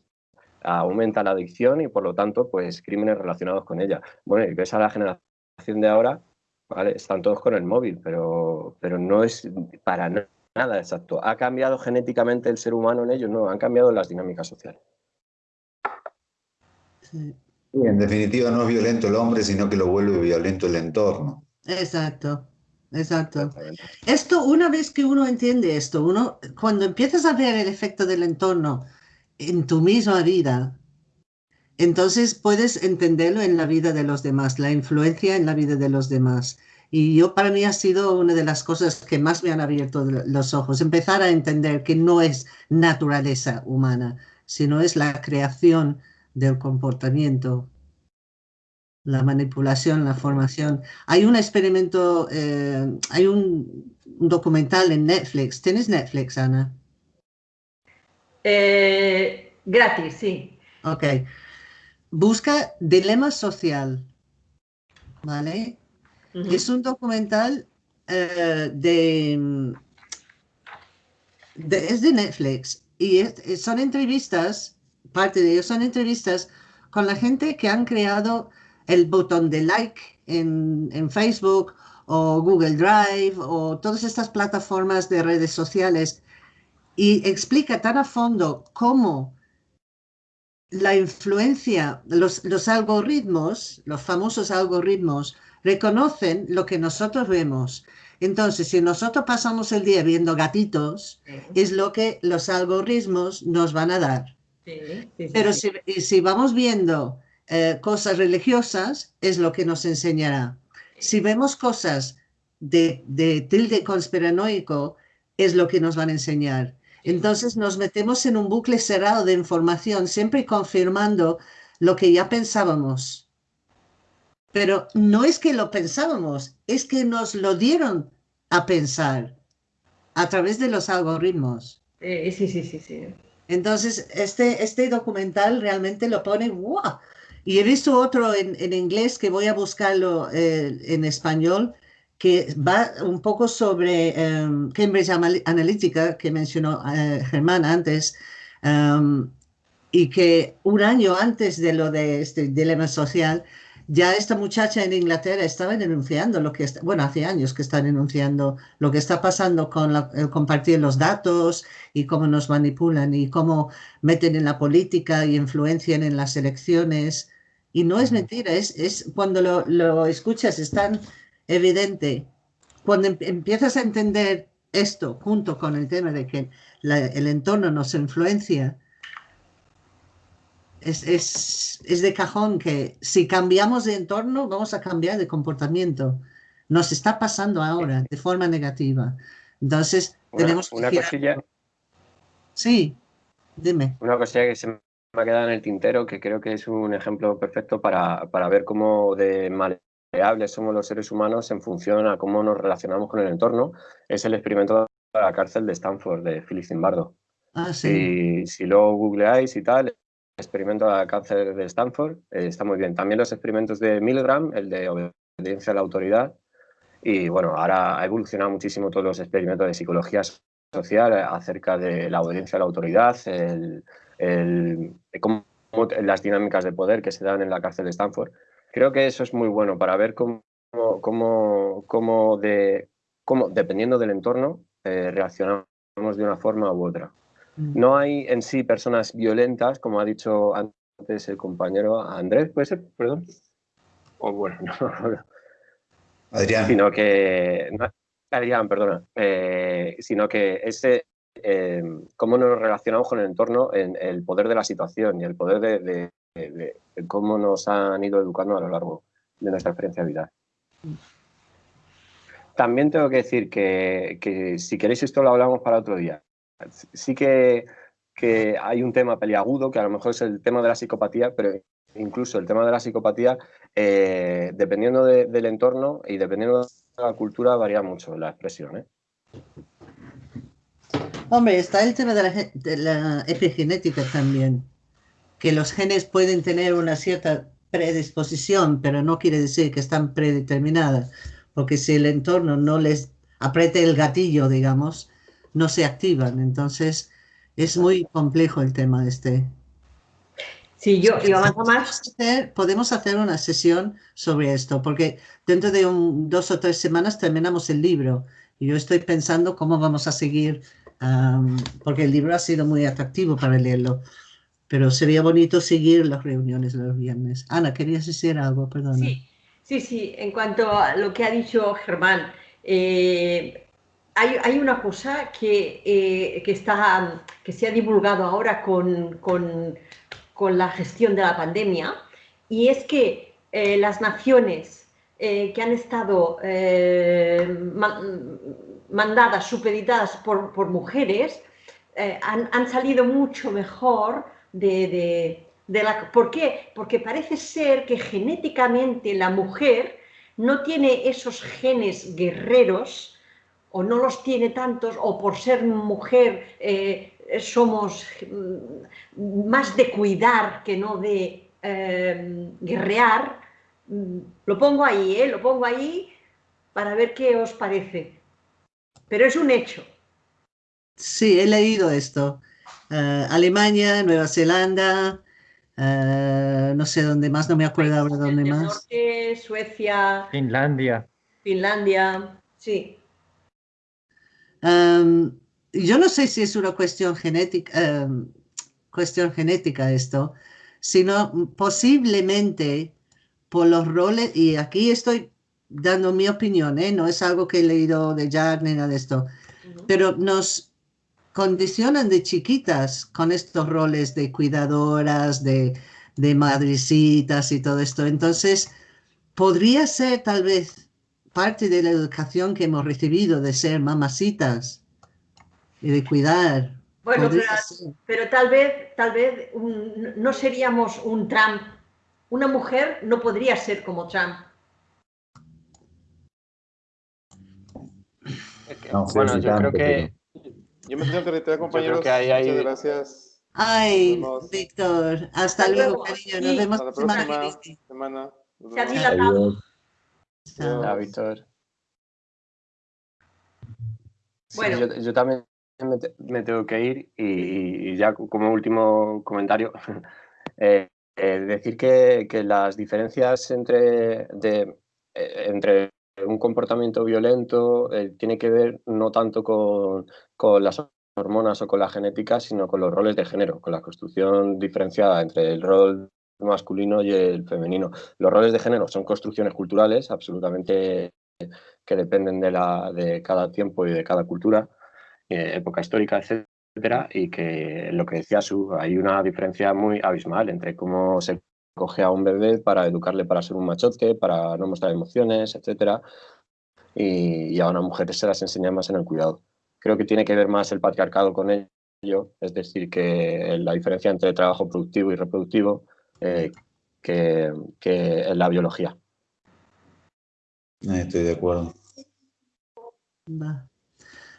aumenta la adicción y por lo tanto, pues crímenes relacionados con ella. Bueno, y ves a la generación de ahora, ¿vale? Están todos con el móvil, pero, pero no es para nada exacto. ¿Ha cambiado genéticamente el ser humano en ellos? No, han cambiado las dinámicas sociales. Sí en definitiva no es violento el hombre, sino que lo vuelve violento el entorno. Exacto, exacto. Esto, una vez que uno entiende esto, uno, cuando empiezas a ver el efecto del entorno en tu misma vida, entonces puedes entenderlo en la vida de los demás, la influencia en la vida de los demás. Y yo para mí ha sido una de las cosas que más me han abierto los ojos, empezar a entender que no es naturaleza humana, sino es la creación del comportamiento la manipulación, la formación. Hay un experimento, eh, hay un, documental en Netflix. ¿Tienes Netflix, Ana? Eh, gratis, sí. Ok. Busca Dilema Social. ¿Vale? Es un documental eh, de, Es de Netflix. Y son entrevistas, parte de ellos son entrevistas con la gente que han creado el botón de like en, Facebook o Google Drive o todas estas plataformas de redes sociales y explica tan a fondo cómo la influencia, los, los, algoritmos, los famosos algoritmos, reconocen lo que nosotros vemos. Entonces, si nosotros pasamos el día viendo gatitos, es lo que los algoritmos nos van a dar. Pero si, si, vamos viendo eh, cosas religiosas, es lo que nos enseñará. Si vemos cosas de, de tilde conspiranoico, es lo que nos van a enseñar. Entonces nos metemos en un bucle cerrado de información, siempre confirmando lo que ya pensábamos. Pero no es que lo pensábamos, es que nos lo dieron a pensar a través de los algoritmos. sí, sí, sí, sí. Entonces, este, este documental realmente lo pone, ¡wow! Y he visto otro en, inglés que voy a buscarlo eh, en español, que va un poco sobre em, Cambridge Analytica, que mencionó eh, Germán antes, em, y que un año antes de lo de este dilema social, ya esta muchacha en Inglaterra estaba denunciando lo que está, bueno, hace años que está denunciando lo que está pasando con el compartir los datos y cómo nos manipulan y cómo meten en la política y influencian en las elecciones. Y no es mentira, es, es cuando lo, lo escuchas es tan evidente. Cuando em, empiezas a entender esto junto con el tema de que el entorno nos influencia, es, es, es, de cajón que si cambiamos de entorno vamos a cambiar de comportamiento. Nos está pasando ahora de forma negativa. Entonces, tenemos una cosilla. Sí, dime. Una cosilla que se me ha quedado en el tintero, que creo que es un ejemplo perfecto para, para ver cómo de maleables somos los seres humanos en función a cómo nos relacionamos con el entorno, es el experimento de la cárcel de Stanford de Philip Zimbardo. Ah, sí. Si, si lo googleáis y tal, el experimento de la cárcel de Stanford eh, está muy bien. También los experimentos de Milgram, el de obediencia a la autoridad. Y bueno, ahora ha evolucionado muchísimo todos los experimentos de psicología social acerca de la obediencia a la autoridad, el, el, cómo, las dinámicas de poder que se dan en la cárcel de Stanford. Creo que eso es muy bueno para ver cómo, cómo, cómo, de, cómo dependiendo del entorno, eh, reaccionamos de una forma u otra. Mm. No hay en sí personas violentas, como ha dicho antes el compañero Andrés, ¿puede ser? Perdón. O bueno, (laughs) no. Adrián. Sino que. Adrián, perdona. Eh, sino que ese, eh, cómo nos relacionamos con el entorno, en el poder de la situación y el poder de, cómo nos han ido educando a lo largo de nuestra experiencia vital. También tengo que decir que, si queréis esto lo hablamos para otro día. Sí que, hay un tema peliagudo, que a lo mejor es el tema de la psicopatía, pero incluso el tema de la psicopatía, eh, dependiendo del entorno y dependiendo de la cultura, varía mucho la expresión. ¿eh? Hombre, está el tema de la, epigenética también, que los genes pueden tener una cierta predisposición, pero no quiere decir que están predeterminadas, porque si el entorno no les apriete el gatillo, digamos, no se activan. Entonces, es muy complejo el tema este. Sí, yo, yo más. podemos hacer una sesión sobre esto, porque dentro de dos o tres semanas terminamos el libro y yo estoy pensando cómo vamos a seguir porque el libro ha sido muy atractivo para leerlo. Pero sería bonito seguir las reuniones de los viernes. Ana, ¿querías decir algo? Perdona. Sí, sí, sí. En cuanto a lo que ha dicho Germán, eh, hay, hay, una cosa que, eh, que, está, que se ha divulgado ahora con, con, con, la gestión de la pandemia y es que eh, las naciones que han estado mandadas, supeditadas por, mujeres, eh, han, salido mucho mejor de, de la... ¿Por qué? Porque parece ser que genéticamente la mujer no tiene esos genes guerreros o no los tiene tantos o por ser mujer eh, somos mm, más de cuidar que no de eh, guerrear. Mm, lo pongo ahí, ¿eh? lo pongo ahí para ver qué os parece. Pero es un hecho. Sí, he leído esto. Uh, Alemania, Nueva Zelanda, uh, no sé dónde más, no me acuerdo ahora dónde más. Norte, Suecia. Finlandia. Finlandia, sí. Um, yo no sé si es una cuestión genética, um, cuestión genética esto, sino posiblemente por los roles, y aquí estoy dando mi opinión, ¿eh? no es algo que he leído de Jack ni nada de esto, uh -huh. pero nos condicionan de chiquitas con estos roles de cuidadoras, de, de madrecitas y todo esto. Entonces, podría ser tal vez parte de la educación que hemos recibido de ser mamacitas y de cuidar. Bueno, pero, pero, tal vez, tal vez un, no seríamos un Trump. Una mujer no podría ser como Trump. No, bueno, yo creo que... Yo me tengo que retirar, compañeros. que. Muchas gracias. Ay, Víctor, hasta, hasta luego, cariño. Nos sí. vemos la semana próxima semana. Nos Se ha vemos. dilatado. Chao. Ya, Víctor. Sí, Bueno. yo, yo también me, te- me tengo que ir y, y ya como último comentario, (laughs) eh, eh, decir que, que las diferencias entre, de, eh, entre un comportamiento violento eh, tiene que ver no tanto con, con las hormonas o con la genética, sino con los roles de género, con la construcción diferenciada entre el rol masculino y el femenino. Los roles de género son construcciones culturales absolutamente que dependen de, la, de cada tiempo y de cada cultura, eh, época histórica, etcétera, y que lo que decía Su, hay una diferencia muy abismal entre cómo se coge a un bebé para educarle para ser un machote, para no mostrar emociones, etcétera, y, y a una mujer se las enseña más en el cuidado. Creo que tiene que ver más el patriarcado con ello, es decir, que la diferencia entre trabajo productivo y reproductivo eh, que, que en la biología. Eh, Estoy de acuerdo. Va.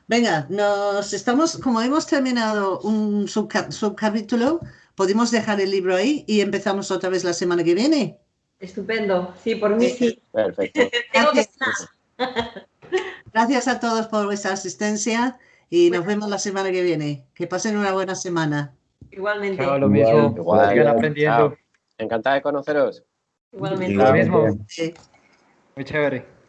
Venga, nos estamos, como hemos terminado un subca- subcapítulo, podemos dejar el libro ahí y empezamos otra vez la semana que viene. Estupendo. Sí, por mí sí. Perfecto. (laughs) Tengo que Gracias. Gracias a todos por vuestra asistencia y nos vemos la semana que viene. Que pasen una buena semana. Igualmente. Chao, lo mismo. Igual. Aprendiendo. Chao. Encantada de conoceros. Igualmente. Lo mismo. Sí. Muy chévere.